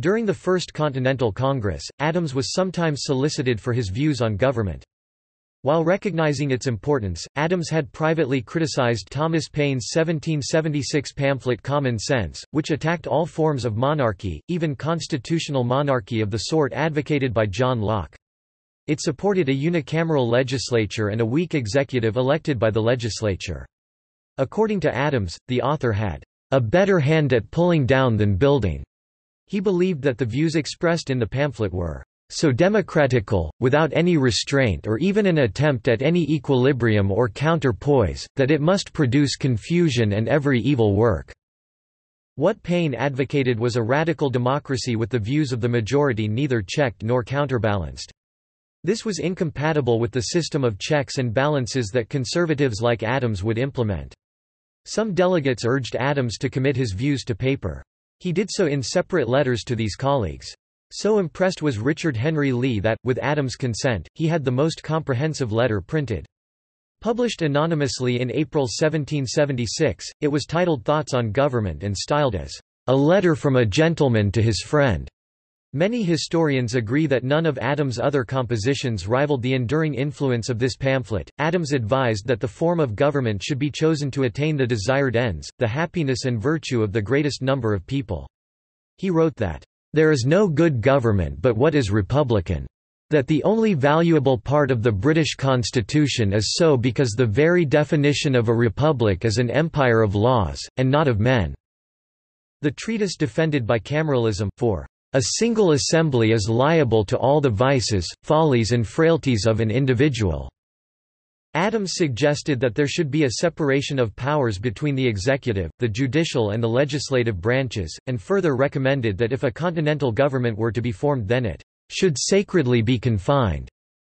During the First Continental Congress, Adams was sometimes solicited for his views on government. While recognizing its importance, Adams had privately criticized Thomas Paine's 1776 pamphlet Common Sense, which attacked all forms of monarchy, even constitutional monarchy of the sort advocated by John Locke. It supported a unicameral legislature and a weak executive elected by the legislature. According to Adams, the author had a better hand at pulling down than building. He believed that the views expressed in the pamphlet were so democratical, without any restraint or even an attempt at any equilibrium or counterpoise, that it must produce confusion and every evil work." What Paine advocated was a radical democracy with the views of the majority neither checked nor counterbalanced. This was incompatible with the system of checks and balances that conservatives like Adams would implement. Some delegates urged Adams to commit his views to paper. He did so in separate letters to these colleagues. So impressed was Richard Henry Lee that, with Adams' consent, he had the most comprehensive letter printed. Published anonymously in April 1776, it was titled Thoughts on Government and styled as, "...a letter from a gentleman to his friend." Many historians agree that none of Adams' other compositions rivaled the enduring influence of this pamphlet. Adams advised that the form of government should be chosen to attain the desired ends, the happiness and virtue of the greatest number of people. He wrote that, There is no good government but what is republican. That the only valuable part of the British constitution is so because the very definition of a republic is an empire of laws, and not of men. The treatise defended bicameralism, for a single assembly is liable to all the vices, follies and frailties of an individual. Adams suggested that there should be a separation of powers between the executive, the judicial and the legislative branches, and further recommended that if a continental government were to be formed then it should sacredly be confined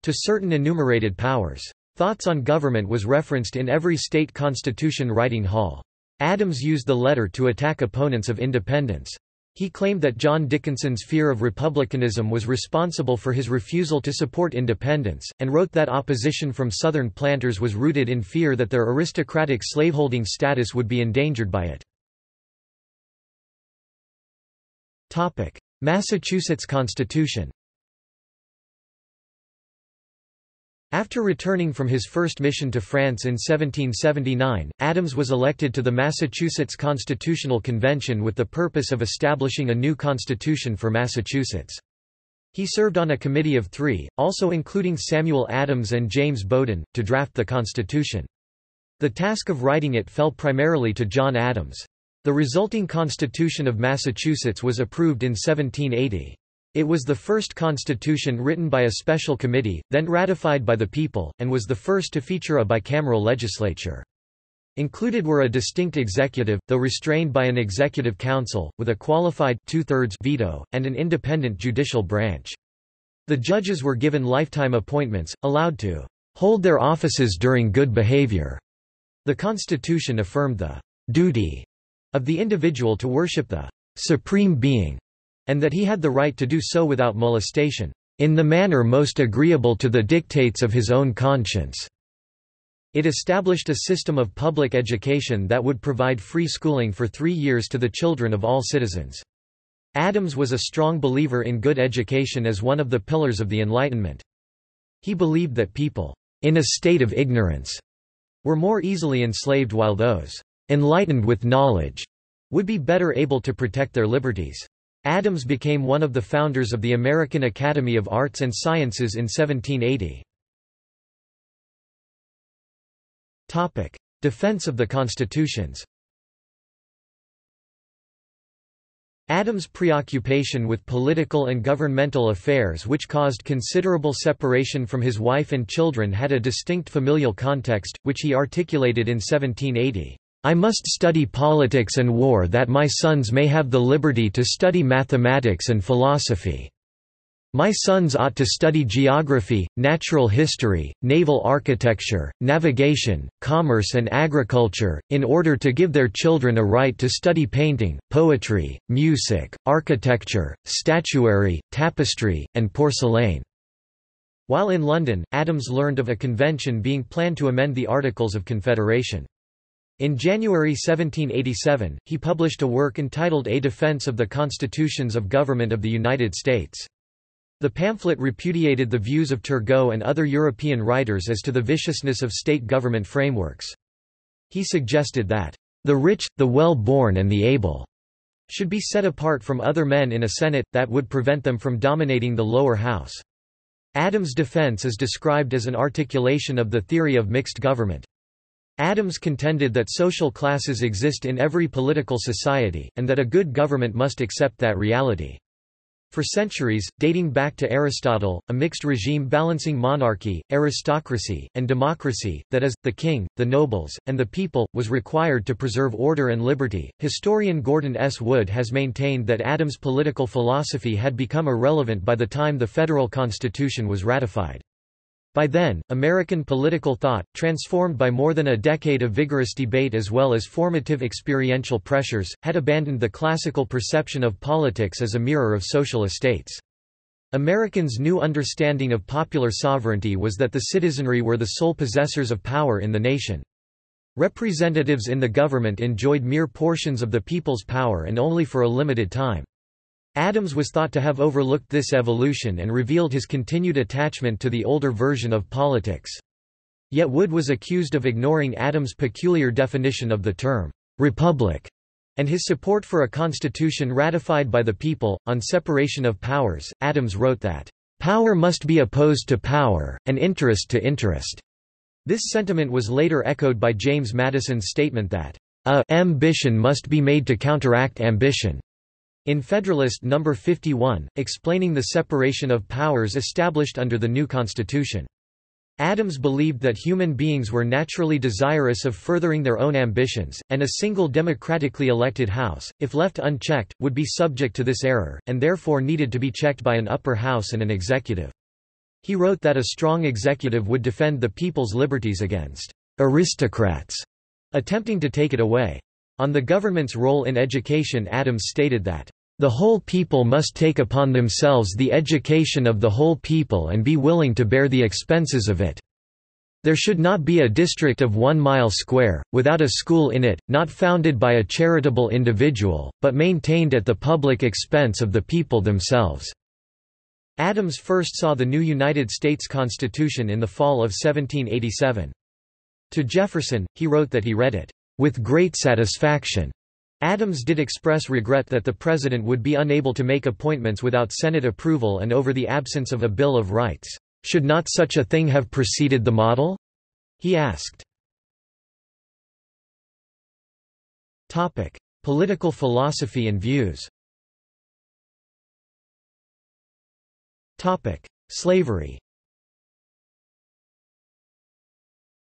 to certain enumerated powers. Thoughts on government was referenced in every state constitution writing hall. Adams used the letter to attack opponents of independence. He claimed that John Dickinson's fear of republicanism was responsible for his refusal to support independence, and wrote that opposition from Southern planters was rooted in fear that their aristocratic slaveholding status would be endangered by it. Massachusetts Constitution After returning from his first mission to France in 1779, Adams was elected to the Massachusetts Constitutional Convention with the purpose of establishing a new constitution for Massachusetts. He served on a committee of three, also including Samuel Adams and James Bowdoin, to draft the Constitution. The task of writing it fell primarily to John Adams. The resulting Constitution of Massachusetts was approved in 1780. It was the first constitution written by a special committee, then ratified by the people, and was the first to feature a bicameral legislature. Included were a distinct executive, though restrained by an executive council, with a qualified two-thirds veto, and an independent judicial branch. The judges were given lifetime appointments, allowed to hold their offices during good behavior. The Constitution affirmed the duty of the individual to worship the supreme being and that he had the right to do so without molestation, in the manner most agreeable to the dictates of his own conscience. It established a system of public education that would provide free schooling for three years to the children of all citizens. Adams was a strong believer in good education as one of the pillars of the Enlightenment. He believed that people, in a state of ignorance, were more easily enslaved while those, enlightened with knowledge, would be better able to protect their liberties. Adams became one of the founders of the American Academy of Arts and Sciences in 1780. Defense of the constitutions Adams' preoccupation with political and governmental affairs which caused considerable separation from his wife and children had a distinct familial context, which he articulated in 1780. I must study politics and war that my sons may have the liberty to study mathematics and philosophy. My sons ought to study geography, natural history, naval architecture, navigation, commerce and agriculture, in order to give their children a right to study painting, poetry, music, architecture, statuary, tapestry, and porcelain." While in London, Adams learned of a convention being planned to amend the Articles of Confederation. In January 1787, he published a work entitled A Defense of the Constitutions of Government of the United States. The pamphlet repudiated the views of Turgot and other European writers as to the viciousness of state government frameworks. He suggested that, "...the rich, the well-born and the able," should be set apart from other men in a Senate, that would prevent them from dominating the lower house. Adams' defense is described as an articulation of the theory of mixed government. Adams contended that social classes exist in every political society, and that a good government must accept that reality. For centuries, dating back to Aristotle, a mixed regime balancing monarchy, aristocracy, and democracy, that is, the king, the nobles, and the people, was required to preserve order and liberty. Historian Gordon S. Wood has maintained that Adams' political philosophy had become irrelevant by the time the federal constitution was ratified. By then, American political thought, transformed by more than a decade of vigorous debate as well as formative experiential pressures, had abandoned the classical perception of politics as a mirror of social estates. Americans' new understanding of popular sovereignty was that the citizenry were the sole possessors of power in the nation. Representatives in the government enjoyed mere portions of the people's power and only for a limited time. Adams was thought to have overlooked this evolution and revealed his continued attachment to the older version of politics. Yet Wood was accused of ignoring Adams' peculiar definition of the term, republic, and his support for a constitution ratified by the people. On separation of powers, Adams wrote that, Power must be opposed to power, and interest to interest. This sentiment was later echoed by James Madison's statement that, a ambition must be made to counteract ambition. In Federalist No. 51, explaining the separation of powers established under the new Constitution. Adams believed that human beings were naturally desirous of furthering their own ambitions, and a single democratically elected House, if left unchecked, would be subject to this error, and therefore needed to be checked by an upper house and an executive. He wrote that a strong executive would defend the people's liberties against aristocrats attempting to take it away. On the government's role in education Adams stated that, The whole people must take upon themselves the education of the whole people and be willing to bear the expenses of it. There should not be a district of one mile square, without a school in it, not founded by a charitable individual, but maintained at the public expense of the people themselves." Adams first saw the new United States Constitution in the fall of 1787. To Jefferson, he wrote that he read it, "...with great satisfaction." Adams did express regret that the President would be unable to make appointments without Senate approval and over the absence of a Bill of Rights. Should not such a thing have preceded the model? He asked. Topic: Political philosophy and views. Topic: Slavery.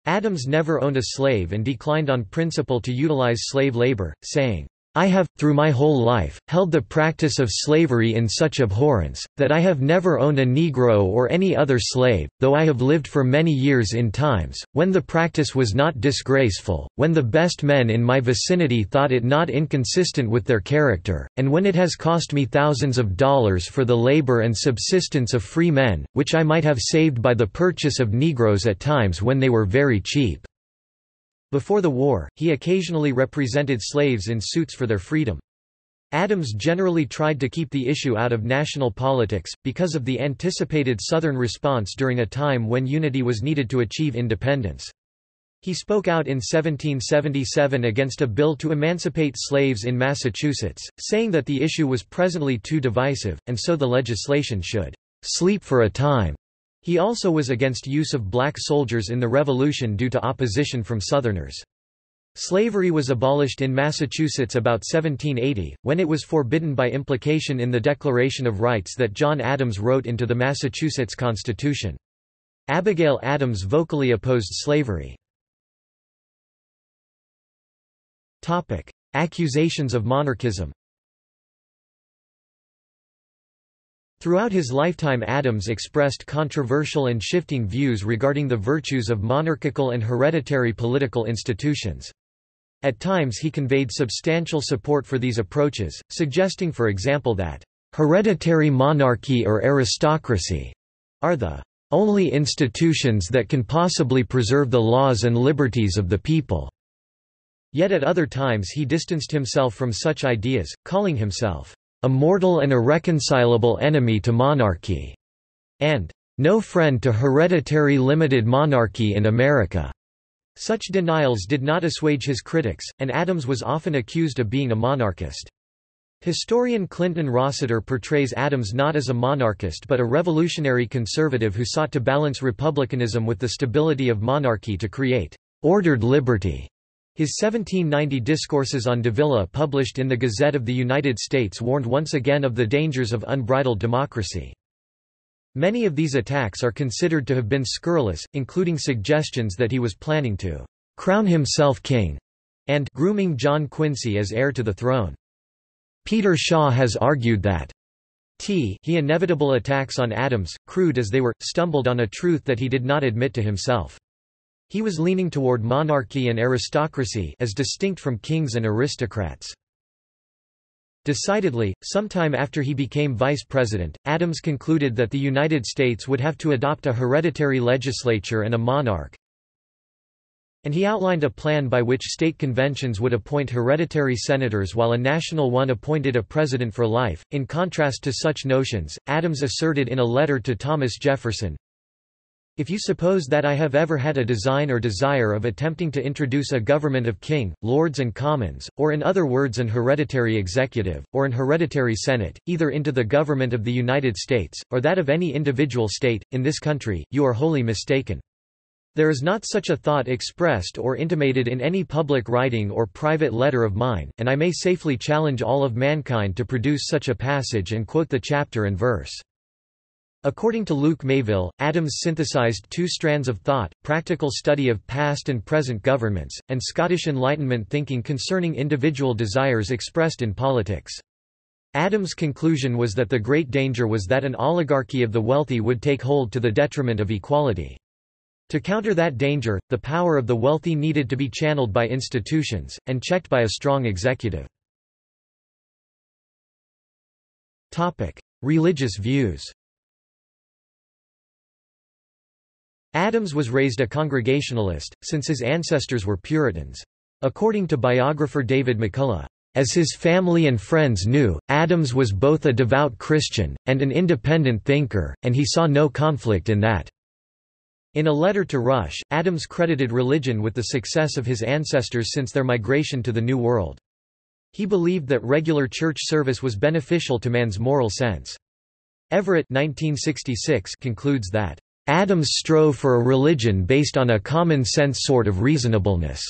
Adams never owned a slave and declined on principle to utilize slave labor, saying, I have, through my whole life, held the practice of slavery in such abhorrence, that I have never owned a Negro or any other slave, though I have lived for many years in times, when the practice was not disgraceful, when the best men in my vicinity thought it not inconsistent with their character, and when it has cost me thousands of dollars for the labor and subsistence of free men, which I might have saved by the purchase of Negroes at times when they were very cheap. Before the war, he occasionally represented slaves in suits for their freedom. Adams generally tried to keep the issue out of national politics, because of the anticipated Southern response during a time when unity was needed to achieve independence. He spoke out in 1777 against a bill to emancipate slaves in Massachusetts, saying that the issue was presently too divisive, and so the legislation should sleep for a time. He also was against use of black soldiers in the Revolution due to opposition from Southerners. Slavery was abolished in Massachusetts about 1780, when it was forbidden by implication in the Declaration of Rights that John Adams wrote into the Massachusetts Constitution. Abigail Adams vocally opposed slavery. Accusations of monarchism Throughout his lifetime Adams expressed controversial and shifting views regarding the virtues of monarchical and hereditary political institutions. At times he conveyed substantial support for these approaches, suggesting for example that, "...hereditary monarchy or aristocracy," are the only institutions that can possibly preserve the laws and liberties of the people." Yet at other times he distanced himself from such ideas, calling himself a mortal and irreconcilable enemy to monarchy, and no friend to hereditary limited monarchy in America. Such denials did not assuage his critics, and Adams was often accused of being a monarchist. Historian Clinton Rossiter portrays Adams not as a monarchist but a revolutionary conservative who sought to balance republicanism with the stability of monarchy to create ordered liberty. His 1790 Discourses on Davila published in the Gazette of the United States warned once again of the dangers of unbridled democracy. Many of these attacks are considered to have been scurrilous, including suggestions that he was planning to crown himself king and grooming John Quincy as heir to the throne. Peter Shaw has argued that t he inevitable attacks on Adams, crude as they were, stumbled on a truth that he did not admit to himself. He was leaning toward monarchy and aristocracy as distinct from kings and aristocrats. Decidedly, sometime after he became vice president, Adams concluded that the United States would have to adopt a hereditary legislature and a monarch, and he outlined a plan by which state conventions would appoint hereditary senators while a national one appointed a president for life. In contrast to such notions, Adams asserted in a letter to Thomas Jefferson, if you suppose that I have ever had a design or desire of attempting to introduce a government of king, lords and commons, or in other words an hereditary executive, or an hereditary senate, either into the government of the United States, or that of any individual state, in this country, you are wholly mistaken. There is not such a thought expressed or intimated in any public writing or private letter of mine, and I may safely challenge all of mankind to produce such a passage and quote the chapter and verse. According to Luke Mayville, Adams synthesized two strands of thought, practical study of past and present governments, and Scottish Enlightenment thinking concerning individual desires expressed in politics. Adams' conclusion was that the great danger was that an oligarchy of the wealthy would take hold to the detriment of equality. To counter that danger, the power of the wealthy needed to be channeled by institutions, and checked by a strong executive. Religious views. Adams was raised a Congregationalist, since his ancestors were Puritans. According to biographer David McCullough, as his family and friends knew, Adams was both a devout Christian, and an independent thinker, and he saw no conflict in that. In a letter to Rush, Adams credited religion with the success of his ancestors since their migration to the New World. He believed that regular church service was beneficial to man's moral sense. Everett 1966 concludes that, "...Adams strove for a religion based on a common-sense sort of reasonableness,"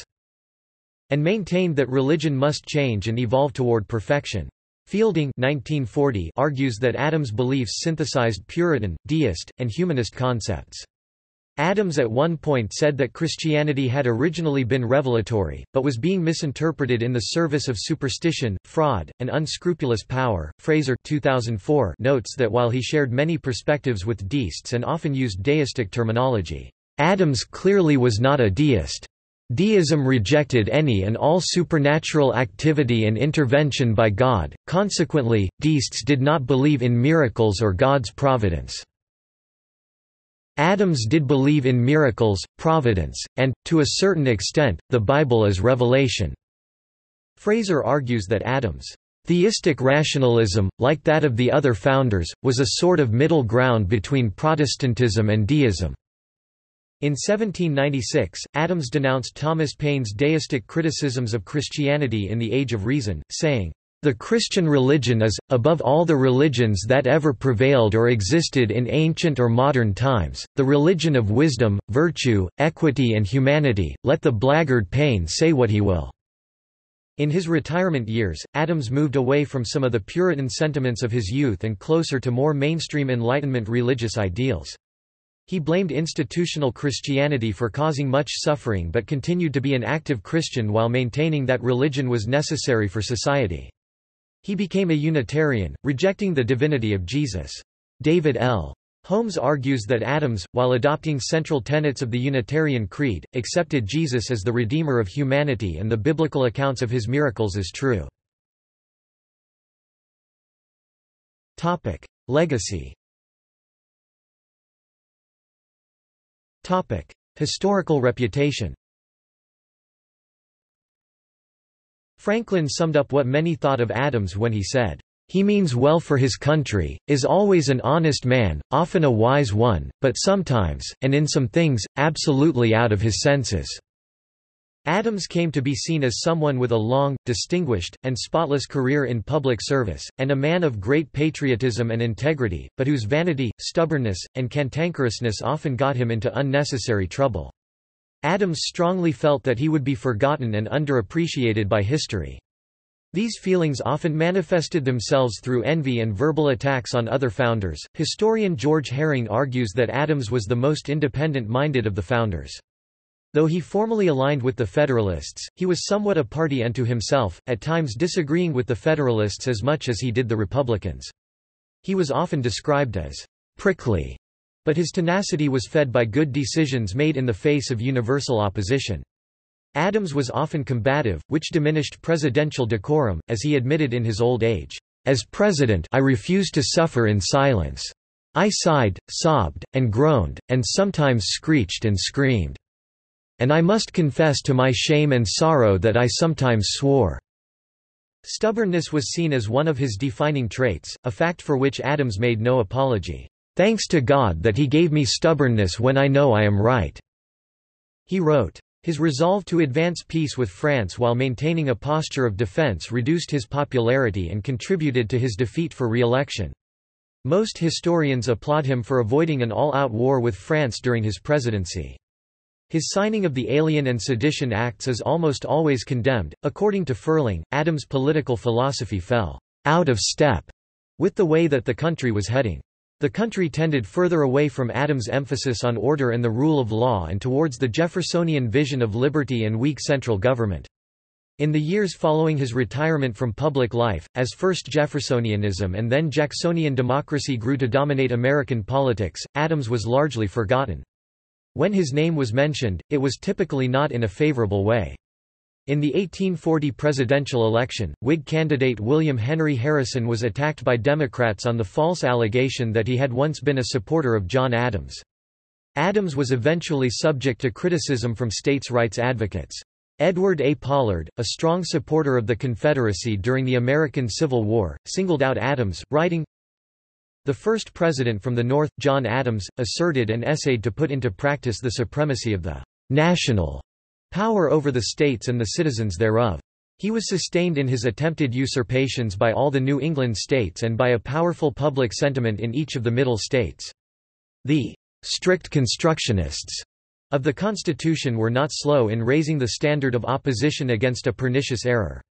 and maintained that religion must change and evolve toward perfection. Fielding 1940 argues that Adams' beliefs synthesized Puritan, deist, and humanist concepts. Adams at one point said that Christianity had originally been revelatory, but was being misinterpreted in the service of superstition, fraud, and unscrupulous power. Frazer 2004 notes that while he shared many perspectives with deists and often used deistic terminology, Adams clearly was not a deist. Deism rejected any and all supernatural activity and intervention by God, consequently, deists did not believe in miracles or God's providence. Adams did believe in miracles, providence, and, to a certain extent, the Bible as revelation. Frazer argues that Adams' theistic rationalism, like that of the other founders, was a sort of middle ground between Protestantism and deism. In 1796, Adams denounced Thomas Paine's deistic criticisms of Christianity in The Age of Reason, saying, the Christian religion is, above all the religions that ever prevailed or existed in ancient or modern times, the religion of wisdom, virtue, equity and humanity, let the blackguard Paine say what he will." In his retirement years, Adams moved away from some of the Puritan sentiments of his youth and closer to more mainstream Enlightenment religious ideals. He blamed institutional Christianity for causing much suffering but continued to be an active Christian while maintaining that religion was necessary for society. He became a Unitarian, rejecting the divinity of Jesus. David L. Holmes argues that Adams, while adopting central tenets of the Unitarian Creed, accepted Jesus as the Redeemer of humanity and the biblical accounts of his miracles as true. Legacy Historical reputation Franklin summed up what many thought of Adams when he said, "...he means well for his country, is always an honest man, often a wise one, but sometimes, and in some things, absolutely out of his senses." Adams came to be seen as someone with a long, distinguished, and spotless career in public service, and a man of great patriotism and integrity, but whose vanity, stubbornness, and cantankerousness often got him into unnecessary trouble. Adams strongly felt that he would be forgotten and underappreciated by history. These feelings often manifested themselves through envy and verbal attacks on other founders. Historian George Herring argues that Adams was the most independent minded of the founders. Though he formally aligned with the Federalists, he was somewhat a party unto himself, at times disagreeing with the Federalists as much as he did the Republicans. He was often described as prickly but his tenacity was fed by good decisions made in the face of universal opposition. Adams was often combative, which diminished presidential decorum, as he admitted in his old age. As president I refused to suffer in silence. I sighed, sobbed, and groaned, and sometimes screeched and screamed. And I must confess to my shame and sorrow that I sometimes swore." Stubbornness was seen as one of his defining traits, a fact for which Adams made no apology. Thanks to God that he gave me stubbornness when I know I am right." He wrote. His resolve to advance peace with France while maintaining a posture of defense reduced his popularity and contributed to his defeat for re-election. Most historians applaud him for avoiding an all-out war with France during his presidency. His signing of the Alien and Sedition Acts is almost always condemned. According to Ferling, Adams' political philosophy fell out of step with the way that the country was heading. The country tended further away from Adams' emphasis on order and the rule of law and towards the Jeffersonian vision of liberty and weak central government. In the years following his retirement from public life, as first Jeffersonianism and then Jacksonian democracy grew to dominate American politics, Adams was largely forgotten. When his name was mentioned, it was typically not in a favorable way. In the 1840 presidential election, Whig candidate William Henry Harrison was attacked by Democrats on the false allegation that he had once been a supporter of John Adams. Adams was eventually subject to criticism from states' rights advocates. Edward A. Pollard, a strong supporter of the Confederacy during the American Civil War, singled out Adams, writing, The first president from the North, John Adams, asserted and essayed to put into practice the supremacy of the national power over the states and the citizens thereof. He was sustained in his attempted usurpations by all the New England states and by a powerful public sentiment in each of the Middle states. The strict constructionists of the Constitution were not slow in raising the standard of opposition against a pernicious error.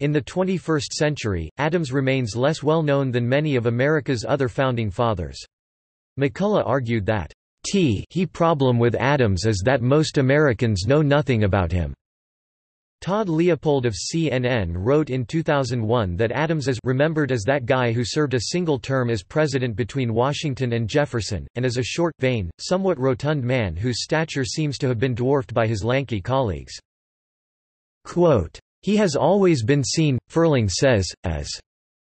In the 21st century, Adams remains less well known than many of America's other founding fathers. McCullough argued that T he problem with Adams is that most Americans know nothing about him. Todd Leopold of CNN wrote in 2001 that Adams is remembered as that guy who served a single term as president between Washington and Jefferson, and as a short, vain, somewhat rotund man whose stature seems to have been dwarfed by his lanky colleagues. Quote, he has always been seen, Ferling says, as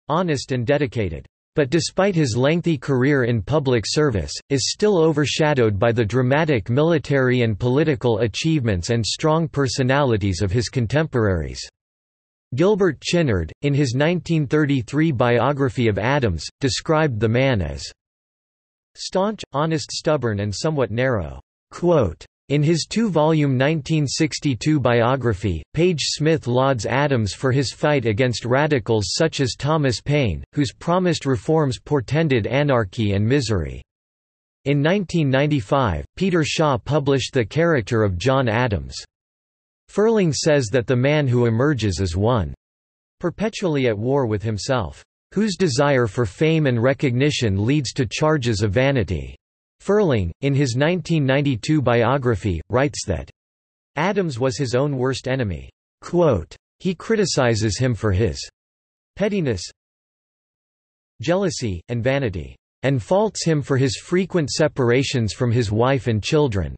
honest and dedicated but despite his lengthy career in public service, is still overshadowed by the dramatic military and political achievements and strong personalities of his contemporaries. Gilbert Chinard, in his 1933 biography of Adams, described the man as staunch, honest stubborn and somewhat narrow. Quote, in his two-volume 1962 biography, Page Smith lauds Adams for his fight against radicals such as Thomas Paine, whose promised reforms portended anarchy and misery. In 1995, Peter Shaw published The Character of John Adams. Ferling says that the man who emerges is one perpetually at war with himself, whose desire for fame and recognition leads to charges of vanity. Ferling, in his 1992 biography, writes that Adams was his own worst enemy. Quote, he criticizes him for his pettiness, jealousy, and vanity, and faults him for his frequent separations from his wife and children.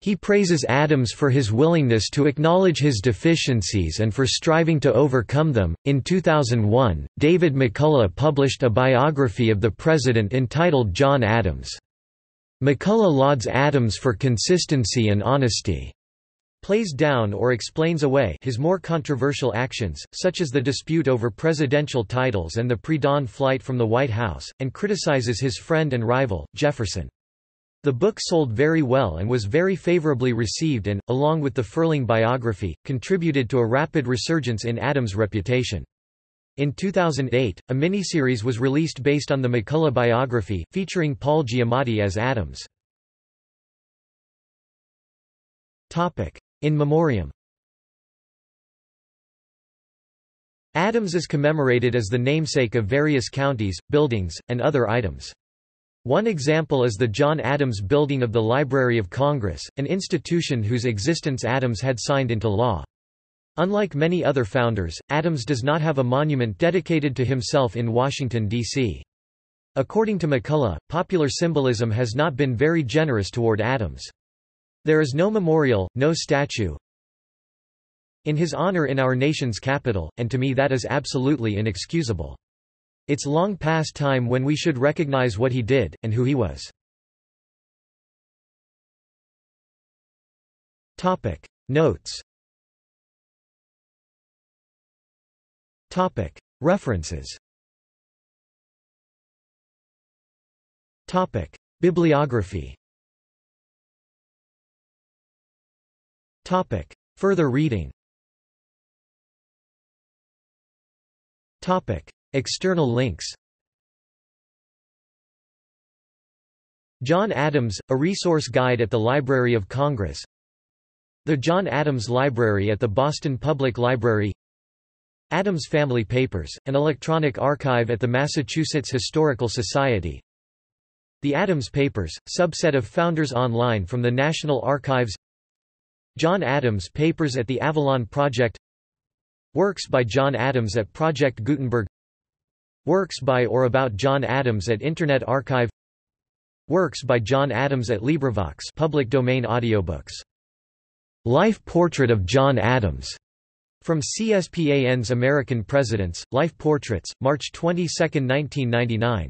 He praises Adams for his willingness to acknowledge his deficiencies and for striving to overcome them. In 2001, David McCullough published a biography of the president entitled John Adams. McCullough lauds Adams for consistency and honesty. Plays down or explains away his more controversial actions, such as the dispute over presidential titles and the pre-dawn flight from the White House, and criticizes his friend and rival, Jefferson. The book sold very well and was very favorably received and, along with the Ferling biography, contributed to a rapid resurgence in Adams' reputation. In 2008, a miniseries was released based on the McCullough biography, featuring Paul Giamatti as Adams. In memoriam Adams is commemorated as the namesake of various counties, buildings, and other items. One example is the John Adams Building of the Library of Congress, an institution whose existence Adams had signed into law. Unlike many other founders, Adams does not have a monument dedicated to himself in Washington, D.C. According to McCullough, popular symbolism has not been very generous toward Adams. There is no memorial, no statue in his honor in our nation's capital, and to me that is absolutely inexcusable. It's long past time when we should recognize what he did, and who he was. Notes Topic. References Topic. Bibliography Topic. Further reading Topic. External links John Adams, A Resource Guide at the Library of Congress The John Adams Library at the Boston Public Library Adams Family Papers, an electronic archive at the Massachusetts Historical Society. The Adams Papers, subset of Founders Online from the National Archives. John Adams Papers at the Avalon Project. Works by John Adams at Project Gutenberg. Works by or about John Adams at Internet Archive. Works by John Adams at LibriVox public domain audiobooks. Life Portrait of John Adams. From CSPAN's American Presidents, Life Portraits, March 22, 1999.